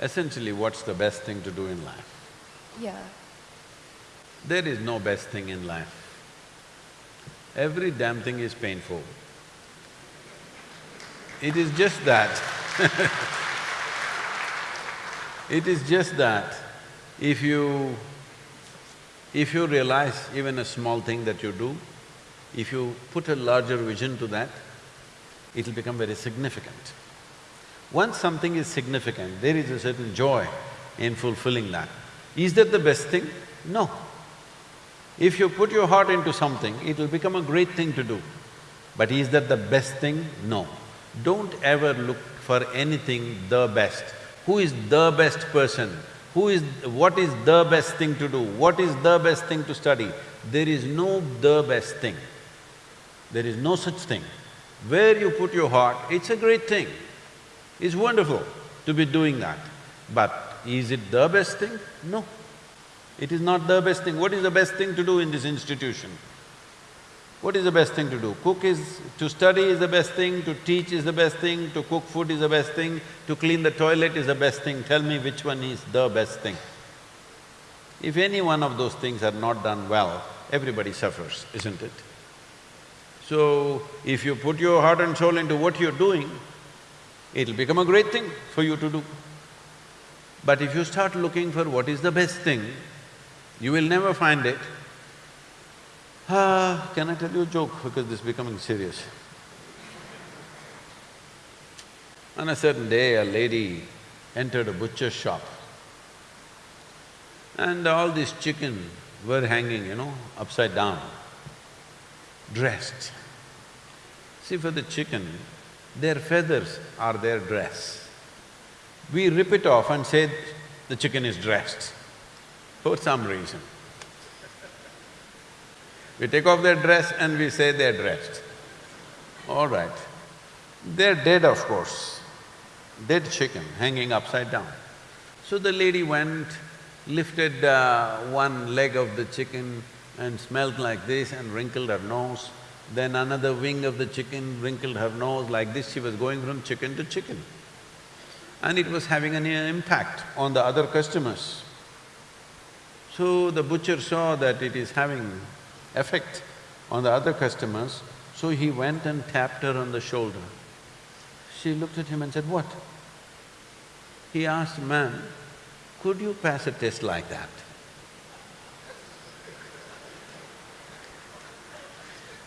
Essentially, what's the best thing to do in life? Yeah. There is no best thing in life. Every damn thing is painful. It is just that It is just that if you… if you realize even a small thing that you do, if you put a larger vision to that, it'll become very significant. Once something is significant, there is a certain joy in fulfilling that. Is that the best thing? No. If you put your heart into something, it'll become a great thing to do. But is that the best thing? No. Don't ever look for anything the best. Who is the best person? Who is… what is the best thing to do? What is the best thing to study? There is no the best thing. There is no such thing. Where you put your heart, it's a great thing. It's wonderful to be doing that. But is it the best thing? No. It is not the best thing. What is the best thing to do in this institution? What is the best thing to do? Cook is… to study is the best thing, to teach is the best thing, to cook food is the best thing, to clean the toilet is the best thing. Tell me which one is the best thing. If any one of those things are not done well, everybody suffers, isn't it? So, if you put your heart and soul into what you're doing, it'll become a great thing for you to do. But if you start looking for what is the best thing, you will never find it. Ah, can I tell you a joke because this is becoming serious? On a certain day, a lady entered a butcher's shop and all these chicken were hanging, you know, upside down, dressed. See, for the chicken, their feathers are their dress. We rip it off and say the chicken is dressed for some reason. We take off their dress and we say they're dressed. All right. They're dead, of course. Dead chicken hanging upside down. So the lady went, lifted uh, one leg of the chicken and smelled like this and wrinkled her nose. Then another wing of the chicken wrinkled her nose like this, she was going from chicken to chicken. And it was having an impact on the other customers. So the butcher saw that it is having effect on the other customers, so he went and tapped her on the shoulder. She looked at him and said, what? He asked, ma'am, could you pass a test like that?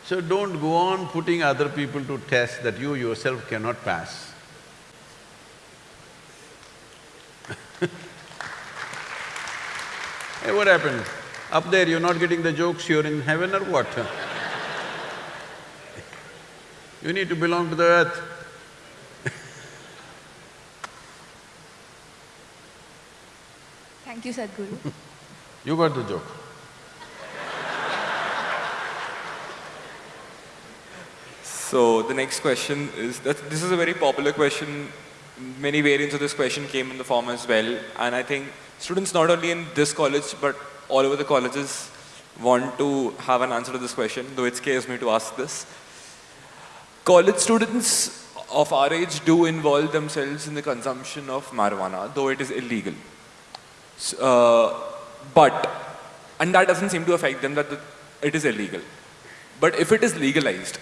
So don't go on putting other people to tests that you yourself cannot pass. hey, what happened? Up there you're not getting the jokes, you're in heaven or what? you need to belong to the earth. Thank you, Sadhguru. you got the joke. So the next question is that this is a very popular question. Many variants of this question came in the form as well, and I think students not only in this college but all over the colleges want to have an answer to this question, though it scares me to ask this. College students of our age do involve themselves in the consumption of marijuana, though it is illegal. So, uh, but, and that doesn't seem to affect them that the, it is illegal. But if it is legalized,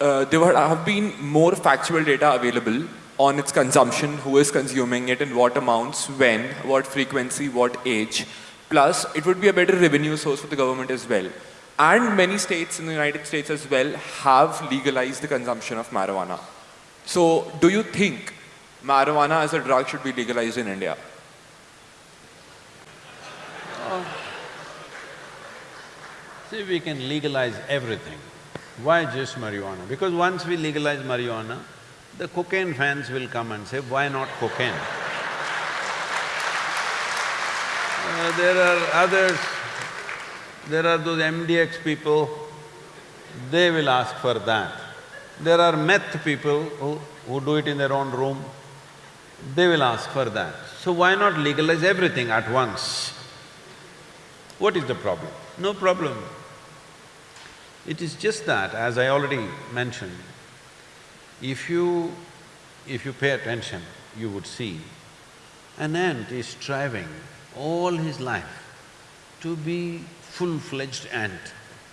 uh, there have been more factual data available on its consumption, who is consuming it, in what amounts, when, what frequency, what age. Plus, it would be a better revenue source for the government as well. And many states in the United States as well have legalized the consumption of marijuana. So, do you think marijuana as a drug should be legalized in India? Oh. See, we can legalize everything. Why just marijuana? Because once we legalize marijuana, the cocaine fans will come and say, why not cocaine? Uh, there are others, there are those MDX people, they will ask for that. There are meth people who, who do it in their own room, they will ask for that. So why not legalize everything at once? What is the problem? No problem. It is just that, as I already mentioned, if you… if you pay attention, you would see an ant is striving all his life to be full-fledged ant.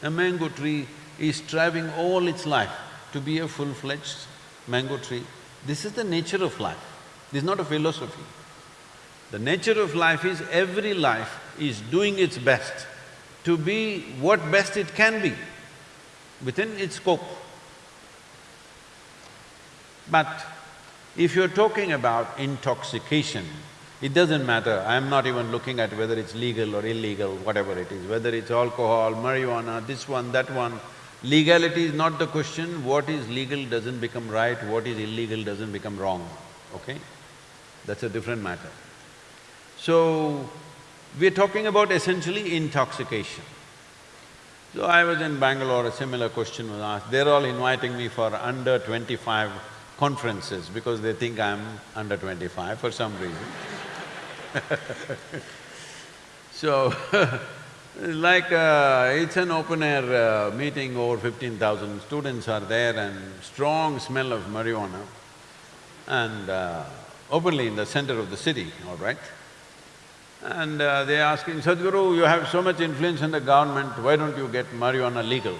A mango tree is striving all its life to be a full-fledged mango tree. This is the nature of life, this is not a philosophy. The nature of life is every life is doing its best to be what best it can be within its scope. But If you're talking about intoxication, it doesn't matter, I'm not even looking at whether it's legal or illegal, whatever it is, whether it's alcohol, marijuana, this one, that one. Legality is not the question, what is legal doesn't become right, what is illegal doesn't become wrong, okay? That's a different matter. So, we're talking about essentially intoxication. So I was in Bangalore, a similar question was asked. They're all inviting me for under twenty-five conferences because they think I'm under twenty-five for some reason. so, like uh, it's an open-air uh, meeting, over fifteen thousand students are there and strong smell of marijuana and uh, openly in the center of the city, all right? And uh, they're asking, Sadhguru, you have so much influence in the government, why don't you get marijuana legal?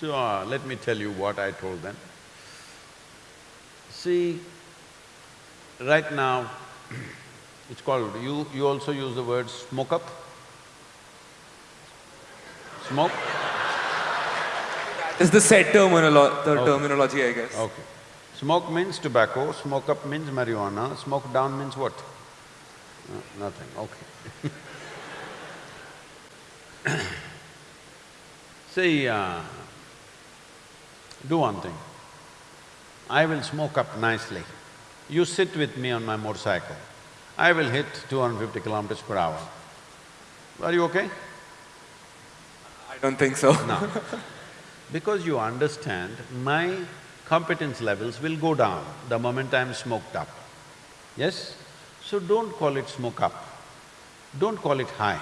So, uh, let me tell you what I told them. See, right now, it's called… you… you also use the word smoke up? Smoke? It's the set terminolo the Okay. terminology, I guess. Okay. Smoke means tobacco, smoke up means marijuana, smoke down means what? No, nothing, okay. See, uh, do one thing. I will smoke up nicely. You sit with me on my motorcycle. I will hit 250 kilometers per hour. Are you okay? I don't think so. No. Because you understand, my competence levels will go down the moment I'm smoked up. Yes? So don't call it smoke up, don't call it high,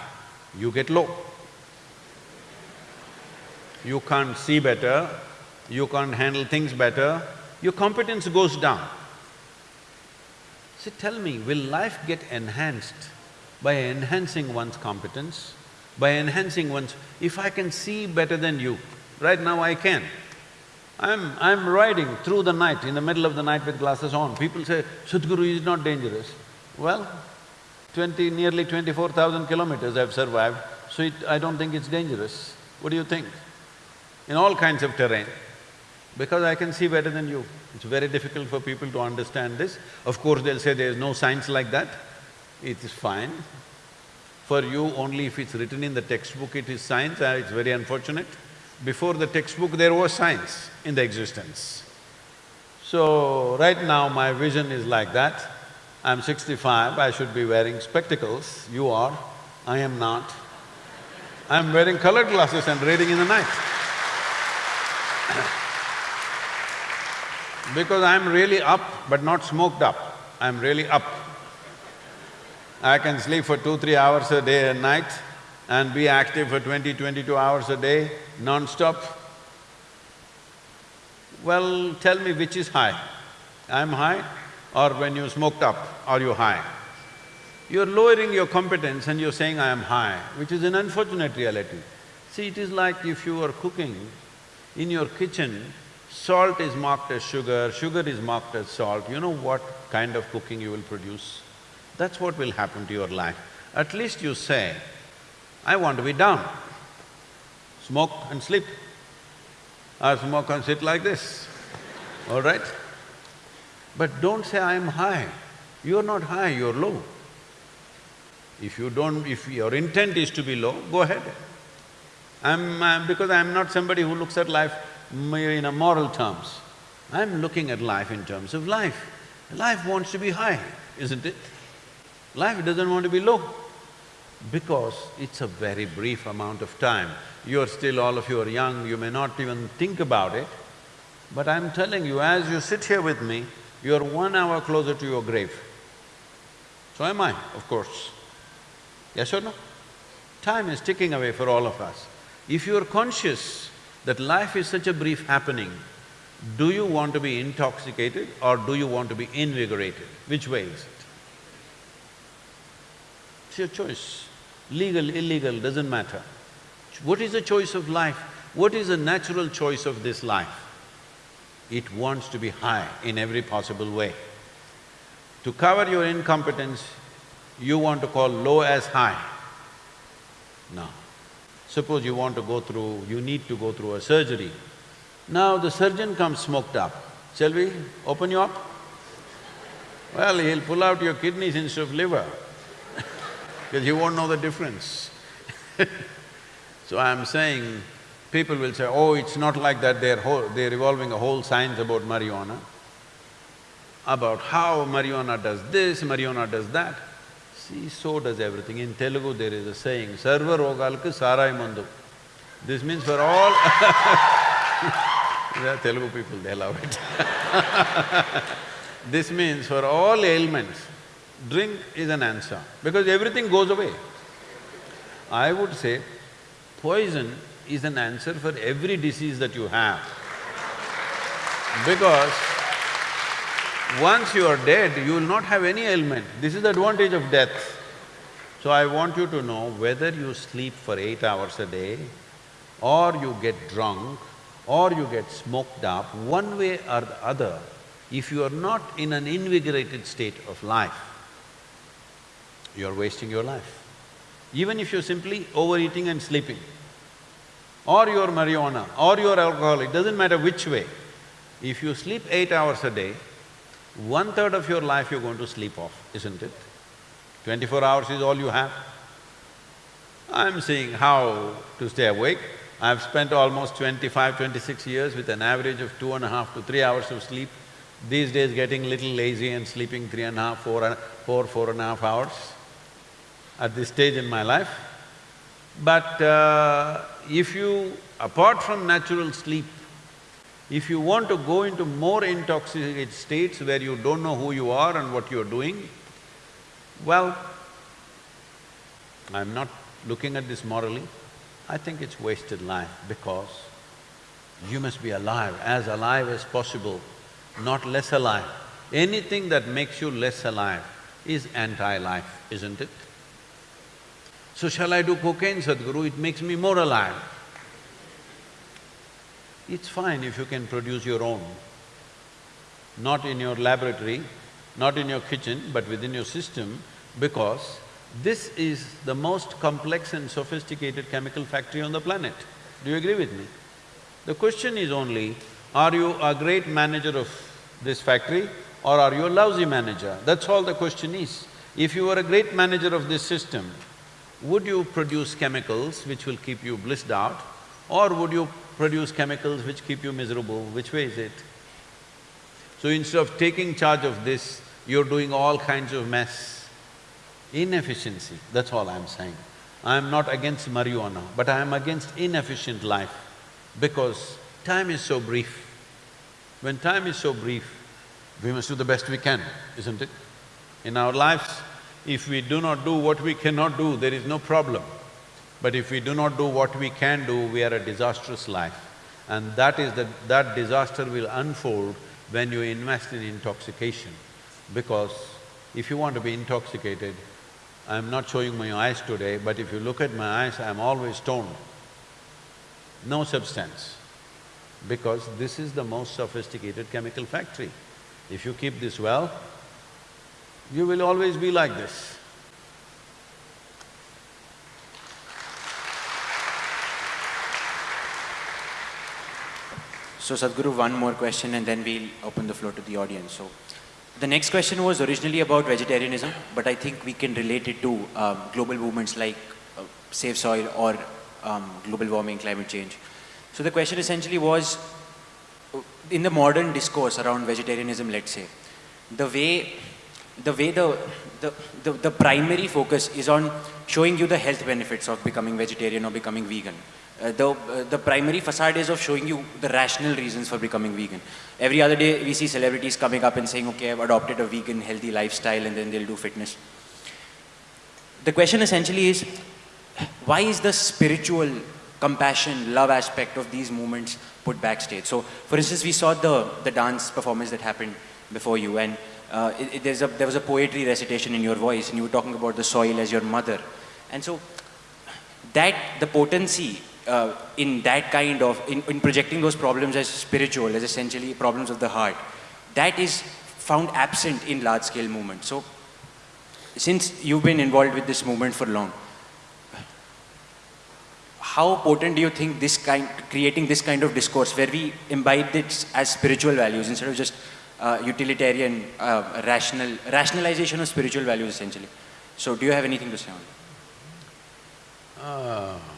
you get low. You can't see better, you can't handle things better, your competence goes down. See, tell me, will life get enhanced by enhancing one's competence? By enhancing one's… if I can see better than you, right now I can. I'm… I'm riding through the night, in the middle of the night with glasses on. People say, Sadhguru is not dangerous. Well, twenty… nearly twenty-four thousand kilometers I've survived, so it… I don't think it's dangerous. What do you think? In all kinds of terrain, because I can see better than you. It's very difficult for people to understand this. Of course, they'll say there's no science like that. It is fine. For you, only if it's written in the textbook it is science, uh, it's very unfortunate. Before the textbook, there was science in the existence. So, right now my vision is like that. I'm sixty-five, I should be wearing spectacles, you are, I am not. I'm wearing colored glasses and reading in the night. Because I'm really up but not smoked up, I'm really up. I can sleep for two, three hours a day and night and be active for 20, 22 hours a day, non-stop. Well, tell me which is high. I'm high or when you smoked up, are you high? You're lowering your competence and you're saying, I am high, which is an unfortunate reality. See, it is like if you are cooking in your kitchen, salt is marked as sugar, sugar is marked as salt, you know what kind of cooking you will produce? That's what will happen to your life. At least you say, I want to be down, smoke and sleep. I smoke and sit like this, all right? But don't say, I'm high. You're not high, you're low. If you don't… if your intent is to be low, go ahead. I'm… I'm because I'm not somebody who looks at life in a moral terms. I'm looking at life in terms of life. Life wants to be high, isn't it? Life doesn't want to be low because it's a very brief amount of time. You're still… all of you are young, you may not even think about it, but I'm telling you, as you sit here with me, you're one hour closer to your grave. So am I, of course. Yes or no? Time is ticking away for all of us. If you're conscious that life is such a brief happening, do you want to be intoxicated or do you want to be invigorated? Which way is it? It's your choice. Legal, illegal, doesn't matter. What is the choice of life? What is the natural choice of this life? It wants to be high in every possible way. To cover your incompetence, you want to call low as high. No. Suppose you want to go through… you need to go through a surgery. Now the surgeon comes smoked up. Shall we open you up? Well, he'll pull out your kidneys instead of liver because you won't know the difference. so I'm saying, people will say, oh, it's not like that, they're, whole, they're evolving a whole science about marijuana, about how marijuana does this, marijuana does that. See, so does everything. In Telugu there is a saying, Sarva rogalku sarai mandu. This means for all The Telugu people, they love it This means for all ailments, drink is an answer, because everything goes away. I would say poison is an answer for every disease that you have. Because once you are dead, you will not have any ailment. This is the advantage of death. So I want you to know whether you sleep for eight hours a day or you get drunk or you get smoked up, one way or the other, if you are not in an invigorated state of life, you are wasting your life. Even if you're simply overeating and sleeping, or you're marijuana, or you're alcoholic, doesn't matter which way. If you sleep eight hours a day, one-third of your life you're going to sleep off, isn't it? Twenty-four hours is all you have. I'm seeing how to stay awake. I've spent almost 25, 26 years with an average of two and a half to three hours of sleep. These days getting little lazy and sleeping three and a half, four, four, four and a half hours at this stage in my life. But uh, if you… apart from natural sleep, if you want to go into more intoxicated states where you don't know who you are and what you're doing, well, I'm not looking at this morally, I think it's wasted life because you must be alive, as alive as possible, not less alive. Anything that makes you less alive is anti-life, isn't it? So shall I do cocaine, Sadhguru? It makes me more alive. It's fine if you can produce your own, not in your laboratory, not in your kitchen, but within your system, because this is the most complex and sophisticated chemical factory on the planet. Do you agree with me? The question is only, are you a great manager of this factory or are you a lousy manager? That's all the question is. If you were a great manager of this system, would you produce chemicals which will keep you blissed out or would you produce chemicals which keep you miserable? Which way is it? So instead of taking charge of this, you're doing all kinds of mess. Inefficiency, that's all I'm saying. I'm not against marijuana, but I am against inefficient life because time is so brief. When time is so brief, we must do the best we can, isn't it? In our lives, if we do not do what we cannot do, there is no problem. But if we do not do what we can do, we are a disastrous life. And that is the… that disaster will unfold when you invest in intoxication. Because if you want to be intoxicated, I'm not showing my eyes today, but if you look at my eyes, I'm always stoned. No substance, because this is the most sophisticated chemical factory. If you keep this well, you will always be like this. So Sadhguru, one more question and then we'll open the floor to the audience. So, the next question was originally about vegetarianism, but I think we can relate it to um, global movements like uh, Save Soil or um, global warming, climate change. So the question essentially was, uh, in the modern discourse around vegetarianism, let's say, the way the way the, the, the, the primary focus is on showing you the health benefits of becoming vegetarian or becoming vegan. Uh, the, uh, the primary facade is of showing you the rational reasons for becoming vegan. Every other day we see celebrities coming up and saying, okay, I've adopted a vegan healthy lifestyle and then they'll do fitness. The question essentially is, why is the spiritual compassion, love aspect of these movements put backstage? So, for instance, we saw the, the dance performance that happened before you and uh, it, it, there's a, there was a poetry recitation in your voice and you were talking about the soil as your mother. And so, that, the potency uh, in that kind of, in, in projecting those problems as spiritual, as essentially problems of the heart, that is found absent in large-scale movements. So, since you've been involved with this movement for long, how potent do you think this kind, creating this kind of discourse where we imbibe it as spiritual values instead of just uh, utilitarian, uh, rational, rationalization of spiritual values essentially. So do you have anything to say on that? Ah.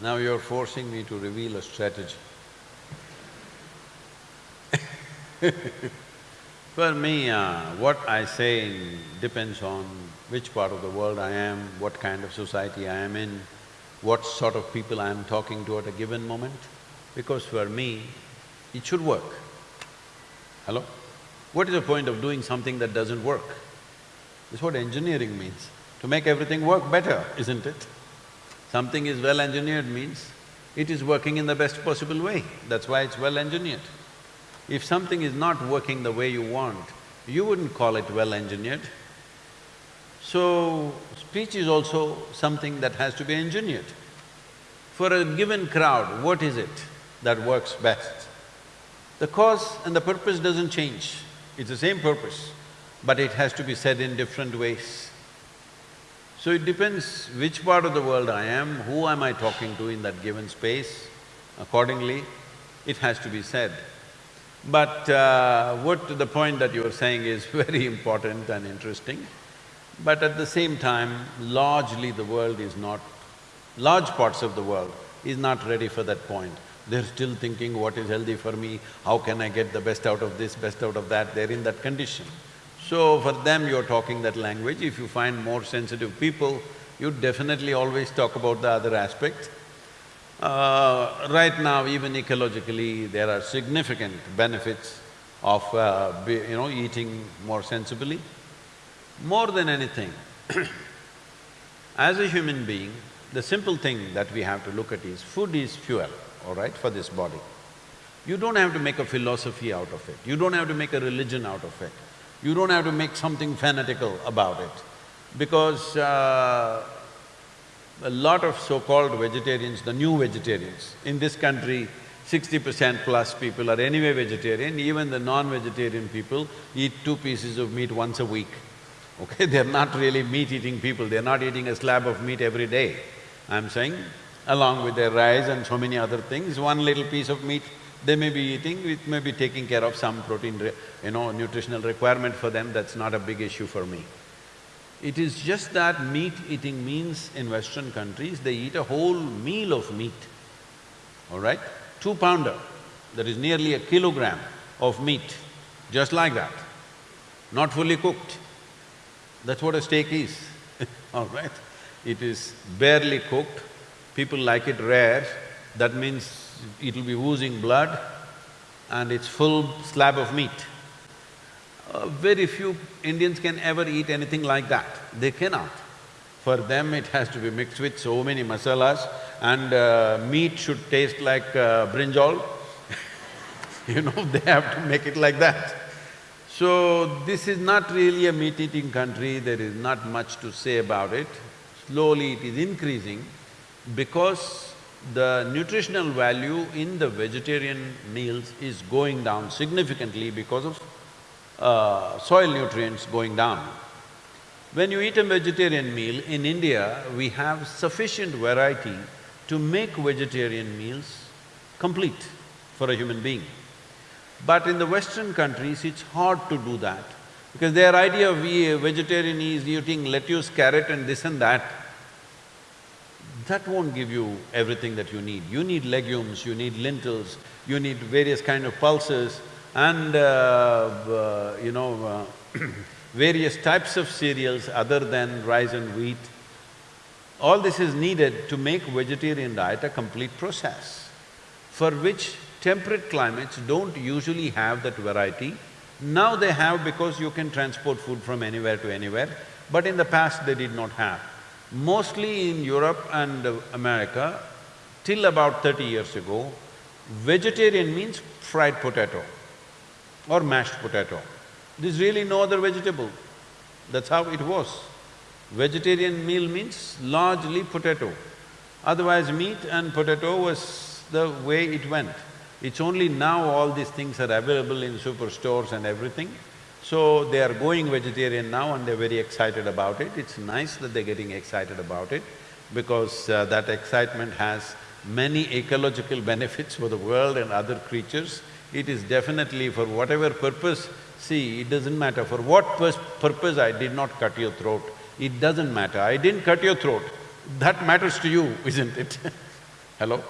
Now you're forcing me to reveal a strategy. For me, uh, what I say depends on which part of the world I am, what kind of society I am in, what sort of people I am talking to at a given moment. Because for me, it should work. Hello? What is the point of doing something that doesn't work? That's what engineering means, to make everything work better, isn't it? Something is well engineered means it is working in the best possible way, that's why it's well engineered. If something is not working the way you want, you wouldn't call it well engineered. So, speech is also something that has to be engineered. For a given crowd, what is it that works best? The cause and the purpose doesn't change, it's the same purpose, but it has to be said in different ways. So it depends which part of the world I am, who am I talking to in that given space, accordingly it has to be said. But uh, what the point that you are saying is very important and interesting. But at the same time, largely the world is not… large parts of the world is not ready for that point. They're still thinking, what is healthy for me, how can I get the best out of this, best out of that, they're in that condition. So for them, you're talking that language. If you find more sensitive people, you definitely always talk about the other aspect. Uh, right now, even ecologically, there are significant benefits of, uh, be, you know, eating more sensibly. More than anything, as a human being, the simple thing that we have to look at is food is fuel, all right, for this body. You don't have to make a philosophy out of it, you don't have to make a religion out of it, you don't have to make something fanatical about it, because uh, a lot of so-called vegetarians, the new vegetarians, in this country, sixty percent plus people are anyway vegetarian, even the non-vegetarian people eat two pieces of meat once a week. Okay, they're not really meat-eating people, they're not eating a slab of meat every day. I'm saying, along with their rice and so many other things, one little piece of meat they may be eating, it may be taking care of some protein, you know, nutritional requirement for them, that's not a big issue for me. It is just that meat eating means in Western countries, they eat a whole meal of meat, all right? Two pounder, that is nearly a kilogram of meat, just like that, not fully cooked. That's what a steak is, all right? It is barely cooked, people like it rare, that means it'll be oozing blood and it's full slab of meat. Uh, very few Indians can ever eat anything like that, they cannot. For them it has to be mixed with so many masalas and uh, meat should taste like uh, brinjal you know, they have to make it like that. So, this is not really a meat-eating country, there is not much to say about it. Slowly it is increasing because the nutritional value in the vegetarian meals is going down significantly because of uh, soil nutrients going down. When you eat a vegetarian meal, in India, we have sufficient variety to make vegetarian meals complete for a human being. But in the Western countries, it's hard to do that because their idea of vegetarian is eating lettuce, carrot and this and that. That won't give you everything that you need. You need legumes, you need lentils, you need various kind of pulses, and uh, uh, you know, uh, various types of cereals other than rice and wheat. All this is needed to make vegetarian diet a complete process, for which temperate climates don't usually have that variety. Now they have because you can transport food from anywhere to anywhere, but in the past they did not have. Mostly in Europe and America, till about thirty years ago, vegetarian means fried potato or mashed potato. There's really no other vegetable. That's how it was. Vegetarian meal means largely potato. Otherwise, meat and potato was the way it went. It's only now all these things are available in superstores and everything. So they are going vegetarian now and they're very excited about it. It's nice that they're getting excited about it because uh, that excitement has many ecological benefits for the world and other creatures. It is definitely for whatever purpose, see, it doesn't matter for what purpose I did not cut your throat, it doesn't matter. I didn't cut your throat, that matters to you, isn't it? Hello?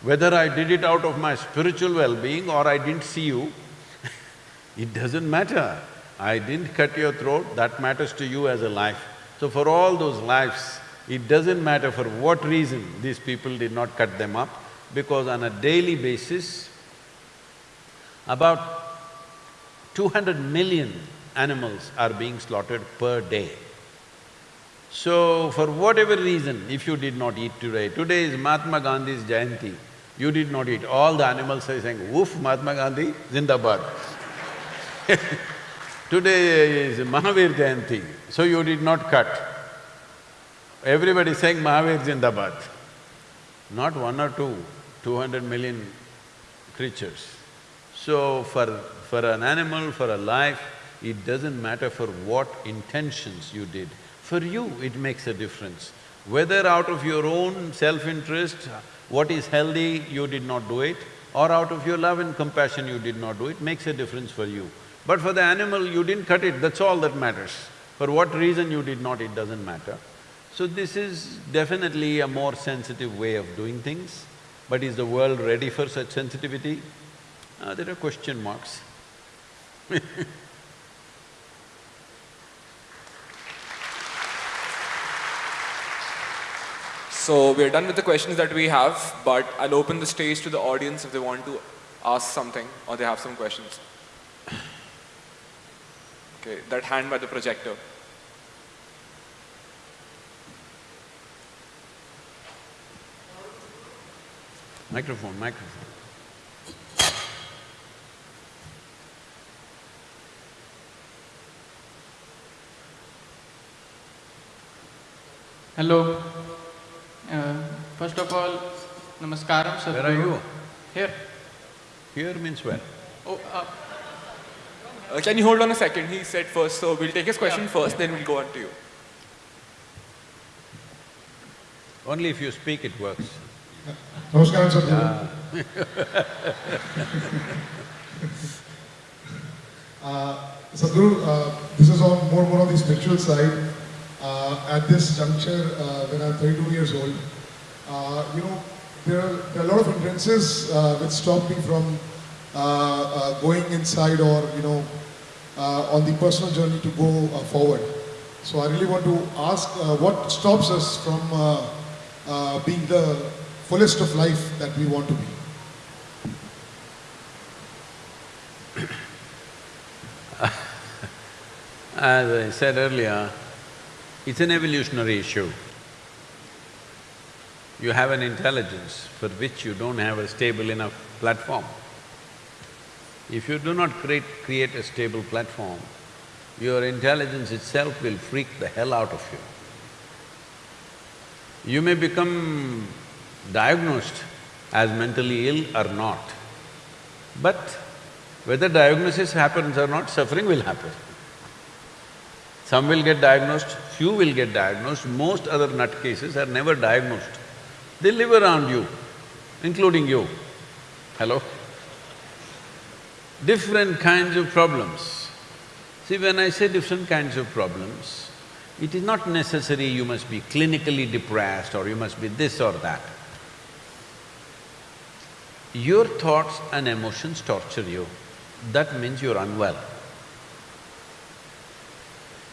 Whether I did it out of my spiritual well-being or I didn't see you, it doesn't matter. I didn't cut your throat, that matters to you as a life. So for all those lives, it doesn't matter for what reason these people did not cut them up, because on a daily basis, about two hundred million animals are being slaughtered per day. So, for whatever reason, if you did not eat today, today is Mahatma Gandhi's Jayanti, you did not eat, all the animals are saying, woof, Mahatma Gandhi, Zindabad. today is Mahavir Jayanti, so you did not cut. Everybody saying Mahavir Zindabad. Not one or two, two hundred million creatures. So for… for an animal, for a life, it doesn't matter for what intentions you did. For you, it makes a difference. Whether out of your own self-interest, what is healthy, you did not do it, or out of your love and compassion you did not do it, makes a difference for you. But for the animal, you didn't cut it, that's all that matters. For what reason you did not, it doesn't matter. So this is definitely a more sensitive way of doing things, but is the world ready for such sensitivity? Uh, there are question marks So we're done with the questions that we have, but I'll open the stage to the audience if they want to ask something or they have some questions. Okay, that hand by the projector. Microphone, microphone. Hello. Uh, first of all, namaskaram, sir. Where are you? Here. Here means where? Oh, uh, Uh, can you hold on a second? He said first, so we'll take his question Yeah. first, then we'll go on to you. Only if you speak it works. Namaskaram, Sadhguru. uh, Sadhguru, uh, this is on more more on the spiritual side. Uh, at this juncture, uh, when I'm 32 years old, uh, you know, there are, there are a lot of hindrances uh, which stop me from going inside or, you know, uh, on the personal journey to go uh, forward. So I really want to ask uh, what stops us from uh, uh, being the fullest of life that we want to be. As I said earlier, it's an evolutionary issue. You have an intelligence for which you don't have a stable enough platform. If you do not create… create a stable platform, your intelligence itself will freak the hell out of you. You may become diagnosed as mentally ill or not, but whether diagnosis happens or not, suffering will happen. Some will get diagnosed, few will get diagnosed, most other nutcases are never diagnosed. They live around you, including you. Hello? Different kinds of problems. See, when I say different kinds of problems, it is not necessary you must be clinically depressed or you must be this or that. Your thoughts and emotions torture you, that means you're unwell.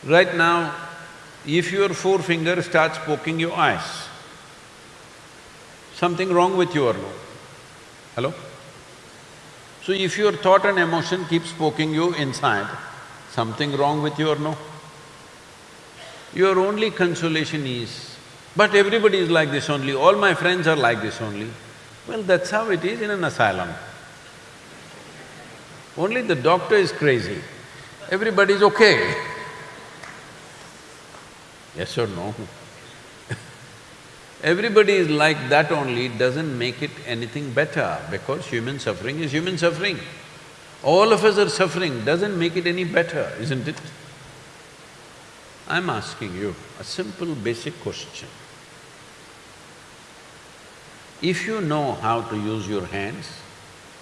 Right now, if your forefinger starts poking your eyes, something wrong with you or no? Hello? So if your thought and emotion keeps poking you inside, something wrong with you or no? Your only consolation is, but everybody is like this only, all my friends are like this only. Well, that's how it is in an asylum. Only the doctor is crazy, everybody is okay. Yes or no? Everybody is like that only, doesn't make it anything better because human suffering is human suffering. All of us are suffering, doesn't make it any better, isn't it? I'm asking you a simple basic question. If you know how to use your hands,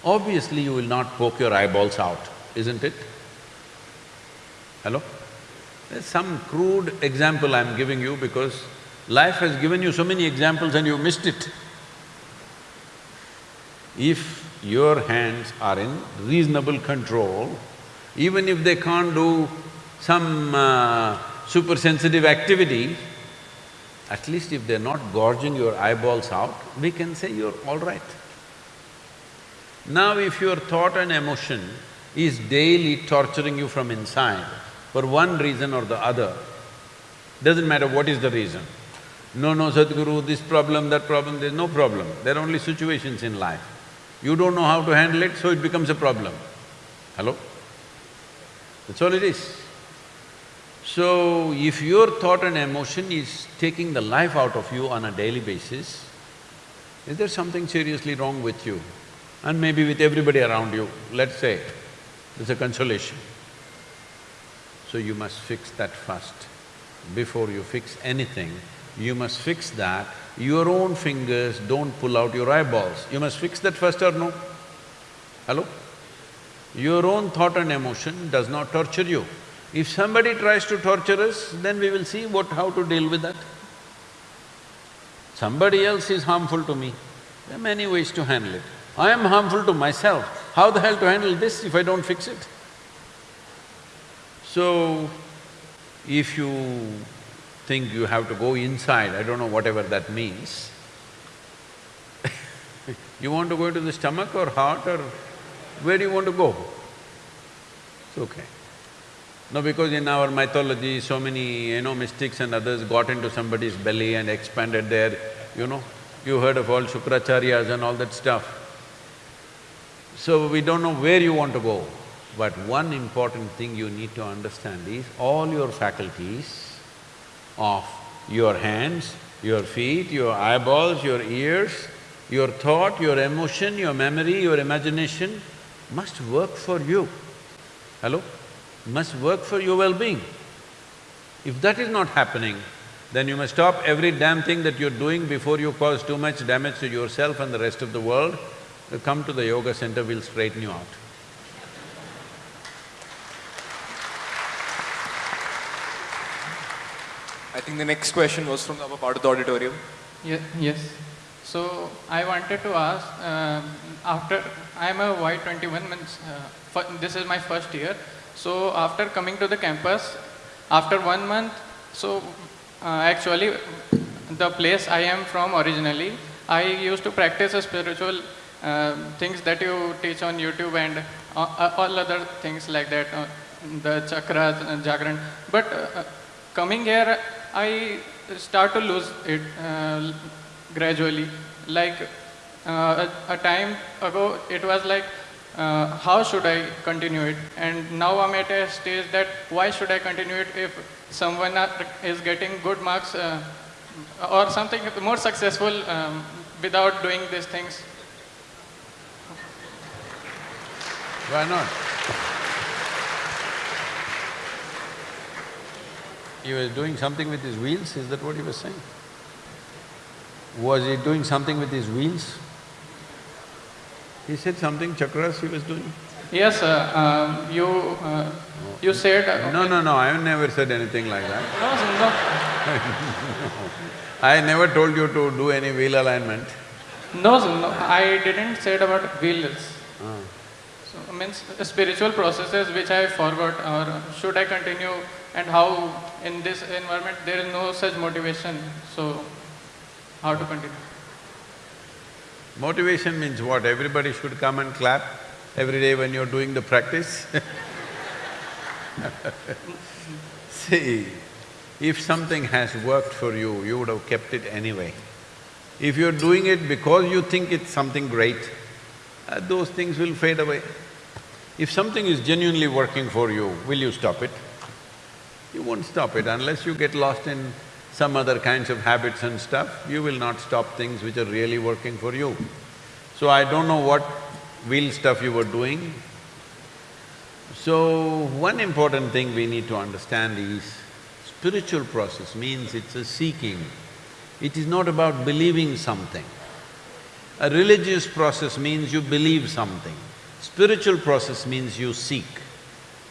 obviously you will not poke your eyeballs out, isn't it? Hello? There's some crude example I'm giving you because life has given you so many examples and you missed it. If your hands are in reasonable control, even if they can't do some uh, super sensitive activity, at least if they're not gorging your eyeballs out, we can say you're all right. Now if your thought and emotion is daily torturing you from inside for one reason or the other, doesn't matter what is the reason. No, no, Sadhguru, this problem, that problem, there's no problem. There are only situations in life. You don't know how to handle it, so it becomes a problem. Hello? That's all it is. So, if your thought and emotion is taking the life out of you on a daily basis, is there something seriously wrong with you? And maybe with everybody around you, let's say, there's a consolation. So you must fix that first. Before you fix anything, you must fix that. Your own fingers don't pull out your eyeballs. You must fix that first or no? Hello? Your own thought and emotion does not torture you. If somebody tries to torture us, then we will see what… how to deal with that. Somebody else is harmful to me, there are many ways to handle it. I am harmful to myself, how the hell to handle this if I don't fix it? So, if you think you have to go inside, I don't know whatever that means, you want to go into the stomach or heart or where do you want to go? It's okay. No, because in our mythology, so many, you know, mystics and others got into somebody's belly and expanded there, you know. You heard of all Shukracharyas and all that stuff. So we don't know where you want to go. But one important thing you need to understand is all your faculties of your hands, your feet, your eyeballs, your ears, your thought, your emotion, your memory, your imagination must work for you. Hello? Must work for your well-being. If that is not happening, then you must stop every damn thing that you're doing before you cause too much damage to yourself and the rest of the world. Come to the yoga center, we'll straighten you out. I think the next question was from the upper part of the auditorium. Ye yes. So I wanted to ask, uh, after I am a Y21 means uh, this is my first year. So after coming to the campus, after one month, so uh, actually the place I am from originally, I used to practice a spiritual uh, things that you teach on YouTube and uh, all other things like that, uh, the chakras, and jagran. But coming here, I start to lose it gradually. Like uh, a, a, time ago, it was like, uh, how should I continue it? And now I'm at a stage that why should I continue it if someone is getting good marks uh, or something more successful um, without doing these things? Why not? He was doing something with his wheels, is that what he was saying? Was he doing something with his wheels? He said something, chakras he was doing? Yes, uh, um, you… Uh, you said… Uh, no, no, no, I have never said anything like that. No, no. I never told you to do any wheel alignment. No, no, I didn't say about wheels. Ah. So, means spiritual processes which I forgot or should I continue and how in this environment there is no such motivation, so how to continue? Motivation means what? Everybody should come and clap every day when you're doing the practice See, if something has worked for you, you would have kept it anyway. If you're doing it because you think it's something great, uh, those things will fade away. If something is genuinely working for you, will you stop it? You won't stop it unless you get lost in some other kinds of habits and stuff, you will not stop things which are really working for you. So I don't know what wheel stuff you were doing. So, one important thing we need to understand is, spiritual process means it's a seeking. It is not about believing something. A religious process means you believe something. Spiritual process means you seek.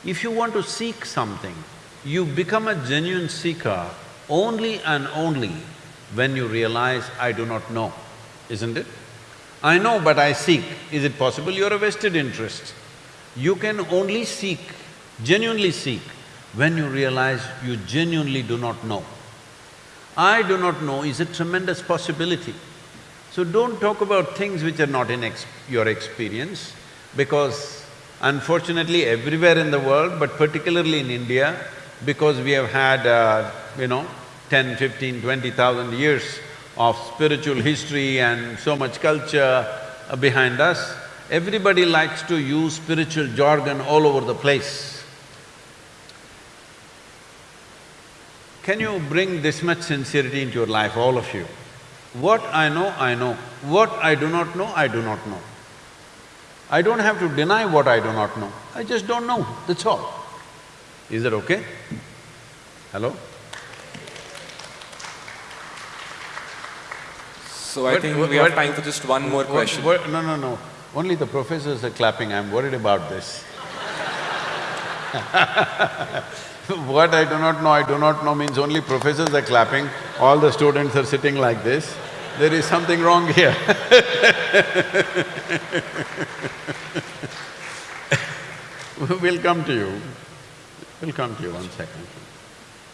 If you want to seek something, you become a genuine seeker only and only when you realize, I do not know, isn't it? I know but I seek. Is it possible? You're a vested interest. You can only seek, genuinely seek, when you realize you genuinely do not know. I do not know is a tremendous possibility. So don't talk about things which are not in your experience because unfortunately everywhere in the world, but particularly in India, because we have had, uh, you know, ten, fifteen, twenty thousand years of spiritual history and so much culture behind us, everybody likes to use spiritual jargon all over the place. Can you bring this much sincerity into your life, all of you? What I know, I know. What I do not know, I do not know. I don't have to deny what I do not know, I just don't know, that's all. Is that okay? Hello? So I What- think what- we have what- time for just one more question. no, no, no. Only the professors are clapping, I'm worried about this. what I do not know, I do not know means only professors are clapping, all the students are sitting like this. There is something wrong here We'll come to you. We'll come to you, one second.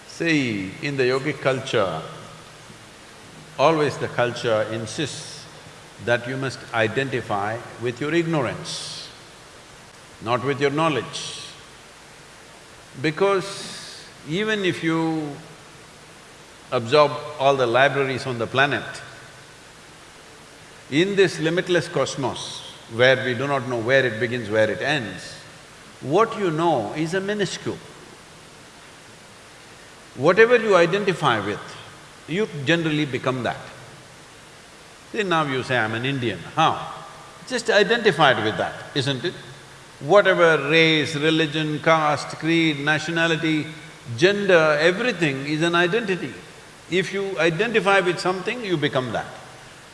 See, in the yogic culture, always the culture insists that you must identify with your ignorance, not with your knowledge. Because even if you absorb all the libraries on the planet, in this limitless cosmos, where we do not know where it begins, where it ends, what you know is a minuscule. Whatever you identify with, you generally become that. See, now you say, I'm an Indian, how? Just identified with that, isn't it? Whatever race, religion, caste, creed, nationality, gender, everything is an identity. If you identify with something, you become that.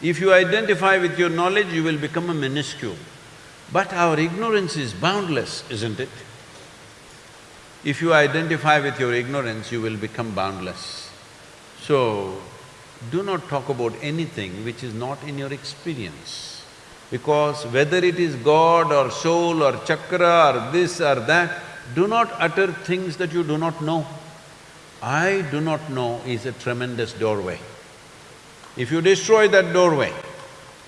If you identify with your knowledge, you will become a minuscule. But our ignorance is boundless, isn't it? If you identify with your ignorance, you will become boundless. So, do not talk about anything which is not in your experience. Because whether it is God or soul or chakra or this or that, do not utter things that you do not know. I do not know is a tremendous doorway. If you destroy that doorway,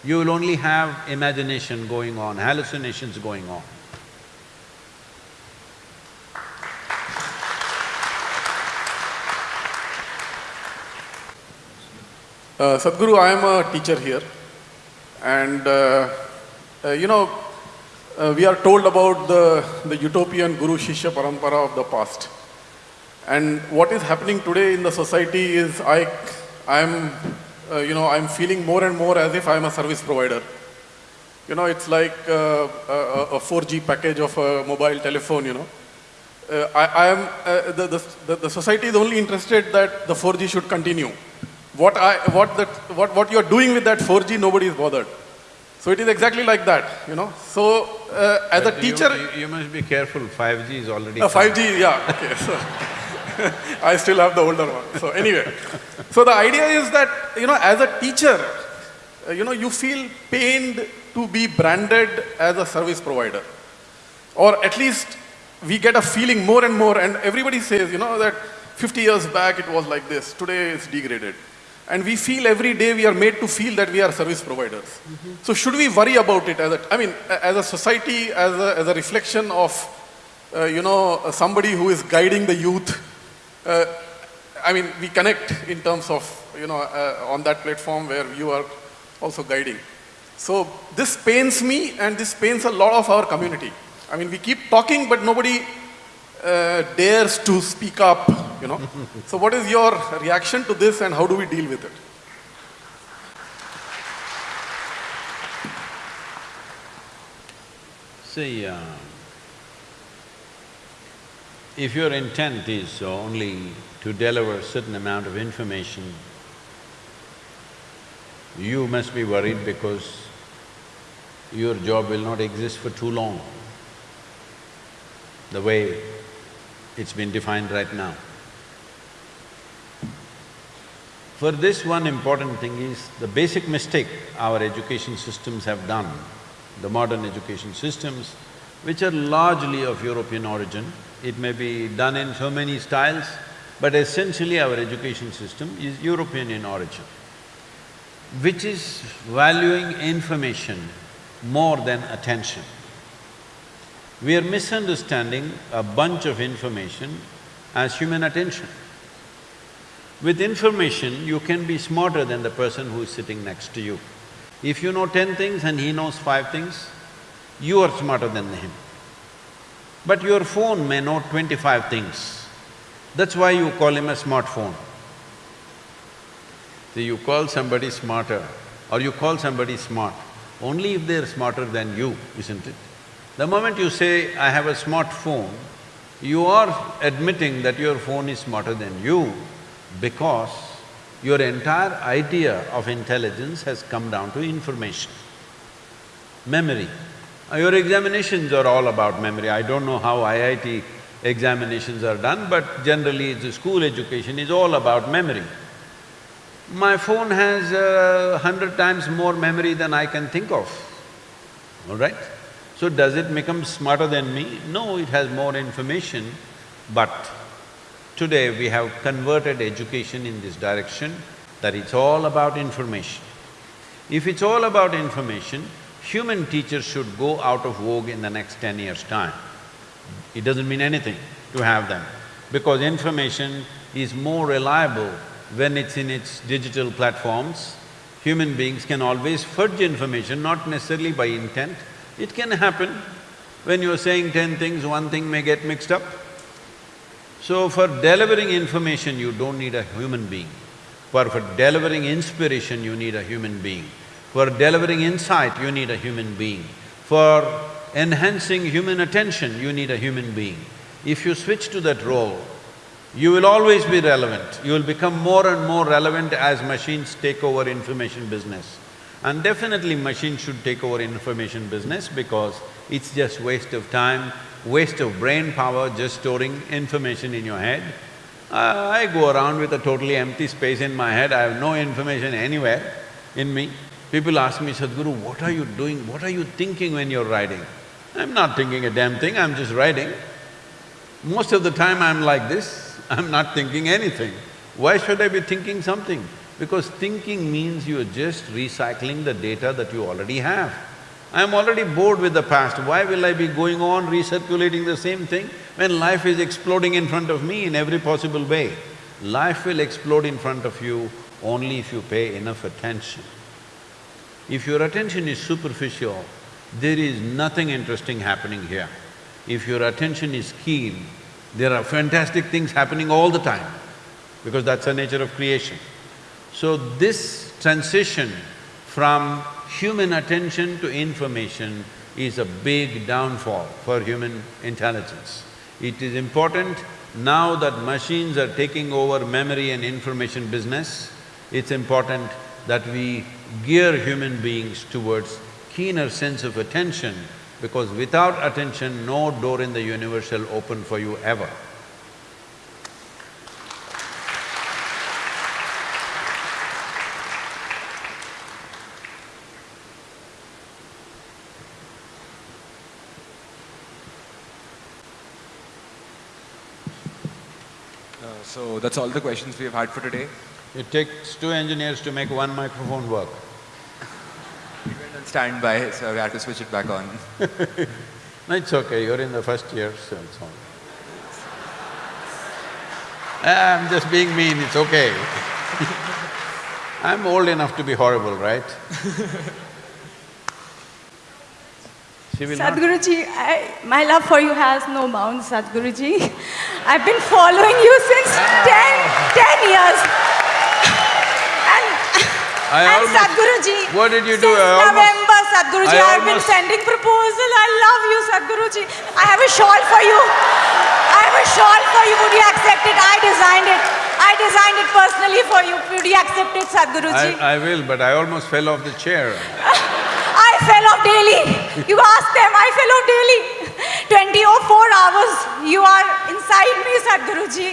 you will only have imagination going on, hallucinations going on. Uh, Sadhguru, I am a teacher here and uh, uh, you know, uh, we are told about the, the utopian Guru Shishya Parampara of the past. And what is happening today in the society is I, I'm, uh, you know, I'm feeling more and more as if I'm a service provider. You know, it's like uh, a, a 4G package of a mobile telephone, you know. Uh, I, I am, uh, the, the, the society is only interested that the 4G should continue. What I, what that, what, what you're doing with that 4G, nobody is bothered. So it is exactly like that, you know. So uh, as a But you- teacher, You, you must be careful, 5G is already uh, 5G, yeah, okay. So I still have the older one. So anyway, so the idea is that, you know, as a teacher, uh, you know, you feel pained to be branded as a service provider. Or at least we get a feeling more and more and everybody says, you know, that 50 years back it was like this, today it's degraded. And we feel every day we are made to feel that we are service providers. So should we worry about it as a, I mean, as a society, as a, as a reflection of, uh, you know, uh, somebody who is guiding the youth? Uh, I mean, we connect in terms of, you know, uh, on that platform where you are also guiding. So this pains me and this pains a lot of our community. I mean, we keep talking, but nobody uh, dares to speak up, you know. so what is your reaction to this and how do we deal with it? See, uh, if your intent is only to deliver a certain amount of information, you must be worried because your job will not exist for too long, the way it's been defined right now. For this, one important thing is the basic mistake our education systems have done, the modern education systems, which are largely of European origin. It may be done in so many styles, but essentially our education system is European in origin, which is valuing information more than attention. We are misunderstanding a bunch of information as human attention. With information, you can be smarter than the person who is sitting next to you. If you know ten things and he knows five things, you are smarter than him. But your phone may know twenty-five things. That's why you call him a smartphone. See, you call somebody smarter or you call somebody smart only if they're smarter than you, isn't it? The moment you say, I have a smartphone, you are admitting that your phone is smarter than you because your entire idea of intelligence has come down to information. Memory. Uh, Your examinations are all about memory. I don't know how IIT examinations are done, but generally the school education is all about memory. My phone has a hundred times more memory than I can think of, all right? So does it become smarter than me? No, it has more information, but today we have converted education in this direction that it's all about information. If it's all about information, human teachers should go out of vogue in the next ten years' time. It doesn't mean anything to have them, because information is more reliable when it's in its digital platforms. Human beings can always fudge information, not necessarily by intent. It can happen. When you're saying ten things, one thing may get mixed up. So for delivering information, you don't need a human being. For, for delivering inspiration, you need a human being. For delivering insight, you need a human being. For enhancing human attention, you need a human being. If you switch to that role, you will always be relevant. You will become more and more relevant as machines take over information business. And definitely machines should take over information business because it's just waste of time, waste of brain power just storing information in your head. I go around with a totally empty space in my head, I have no information anywhere in me. People ask me, Sadhguru, what are you doing, what are you thinking when you're writing? I'm not thinking a damn thing, I'm just writing. Most of the time I'm like this, I'm not thinking anything. Why should I be thinking something? Because thinking means you're just recycling the data that you already have. I'm already bored with the past, why will I be going on recirculating the same thing when life is exploding in front of me in every possible way? Life will explode in front of you only if you pay enough attention. If your attention is superficial, there is nothing interesting happening here. If your attention is keen, there are fantastic things happening all the time, because that's the nature of creation. So this transition from human attention to information is a big downfall for human intelligence. It is important now that machines are taking over memory and information business, it's important that we gear human beings towards keener sense of attention because without attention, no door in the universe shall open for you ever. Uh, so that's all the questions we have had for today. It takes two engineers to make one microphone work. We went on standby, so we had to switch it back on. No, it's okay, you're in the first year, so it's all. I'm just being mean, it's okay. I'm old enough to be horrible, right? She will… Sadhguruji, I, my love for you has no bounds, Sadhguruji. I've been following you since ah. ten, ten years. And, I and almost- Sadhguruji, What did you do? almost- November, Sadhguruji, I I've been sending proposal. I love you, Sadhguruji. I have a shawl for you. I have a shawl for you. Would you accept it? I designed it. I designed it personally for you. Would you accept it, Sadhguruji? I, I will, but I almost fell off the chair. I fell fell daily. You ask them, I fell off daily. 24 hours, you are inside me, Sadhguruji.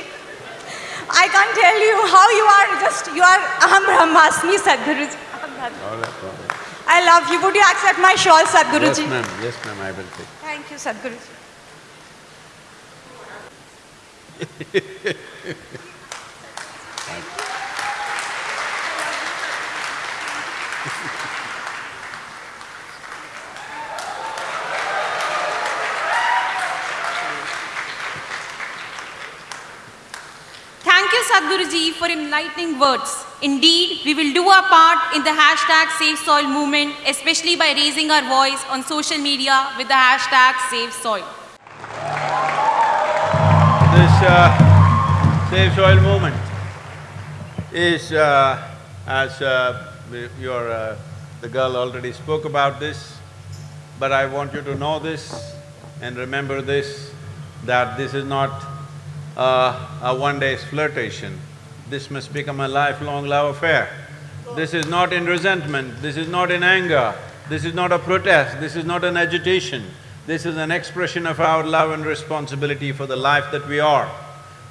I can't tell you how you are just, you are Aham Brahmasmi, Sadhguruji. All right, all right. I love you. Would you accept my shawl, Yes, Sadhguruji? ma'am, yes, ma'am, I will take. Thank you, Sadhguruji. Thank for enlightening words. Indeed, we will do our part in the hashtag Save Soil movement, especially by raising our voice on social media with the hashtag Save Soil. This uh, Save Soil movement is, uh, as uh, your, uh, the girl already spoke about this, but I want you to know this and remember this, that this is not uh, a one-day's flirtation. This must become a lifelong love affair. This is not in resentment, this is not in anger, this is not a protest, this is not an agitation. This is an expression of our love and responsibility for the life that we are,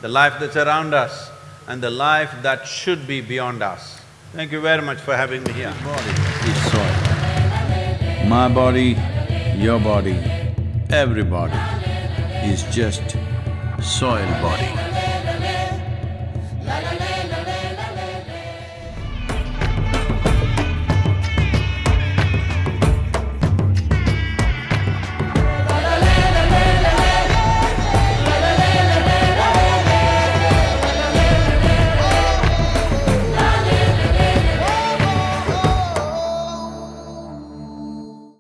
the life that's around us, and the life that should be beyond us. Thank you very much for having me here. is soil. My body, your body, everybody is just soil body.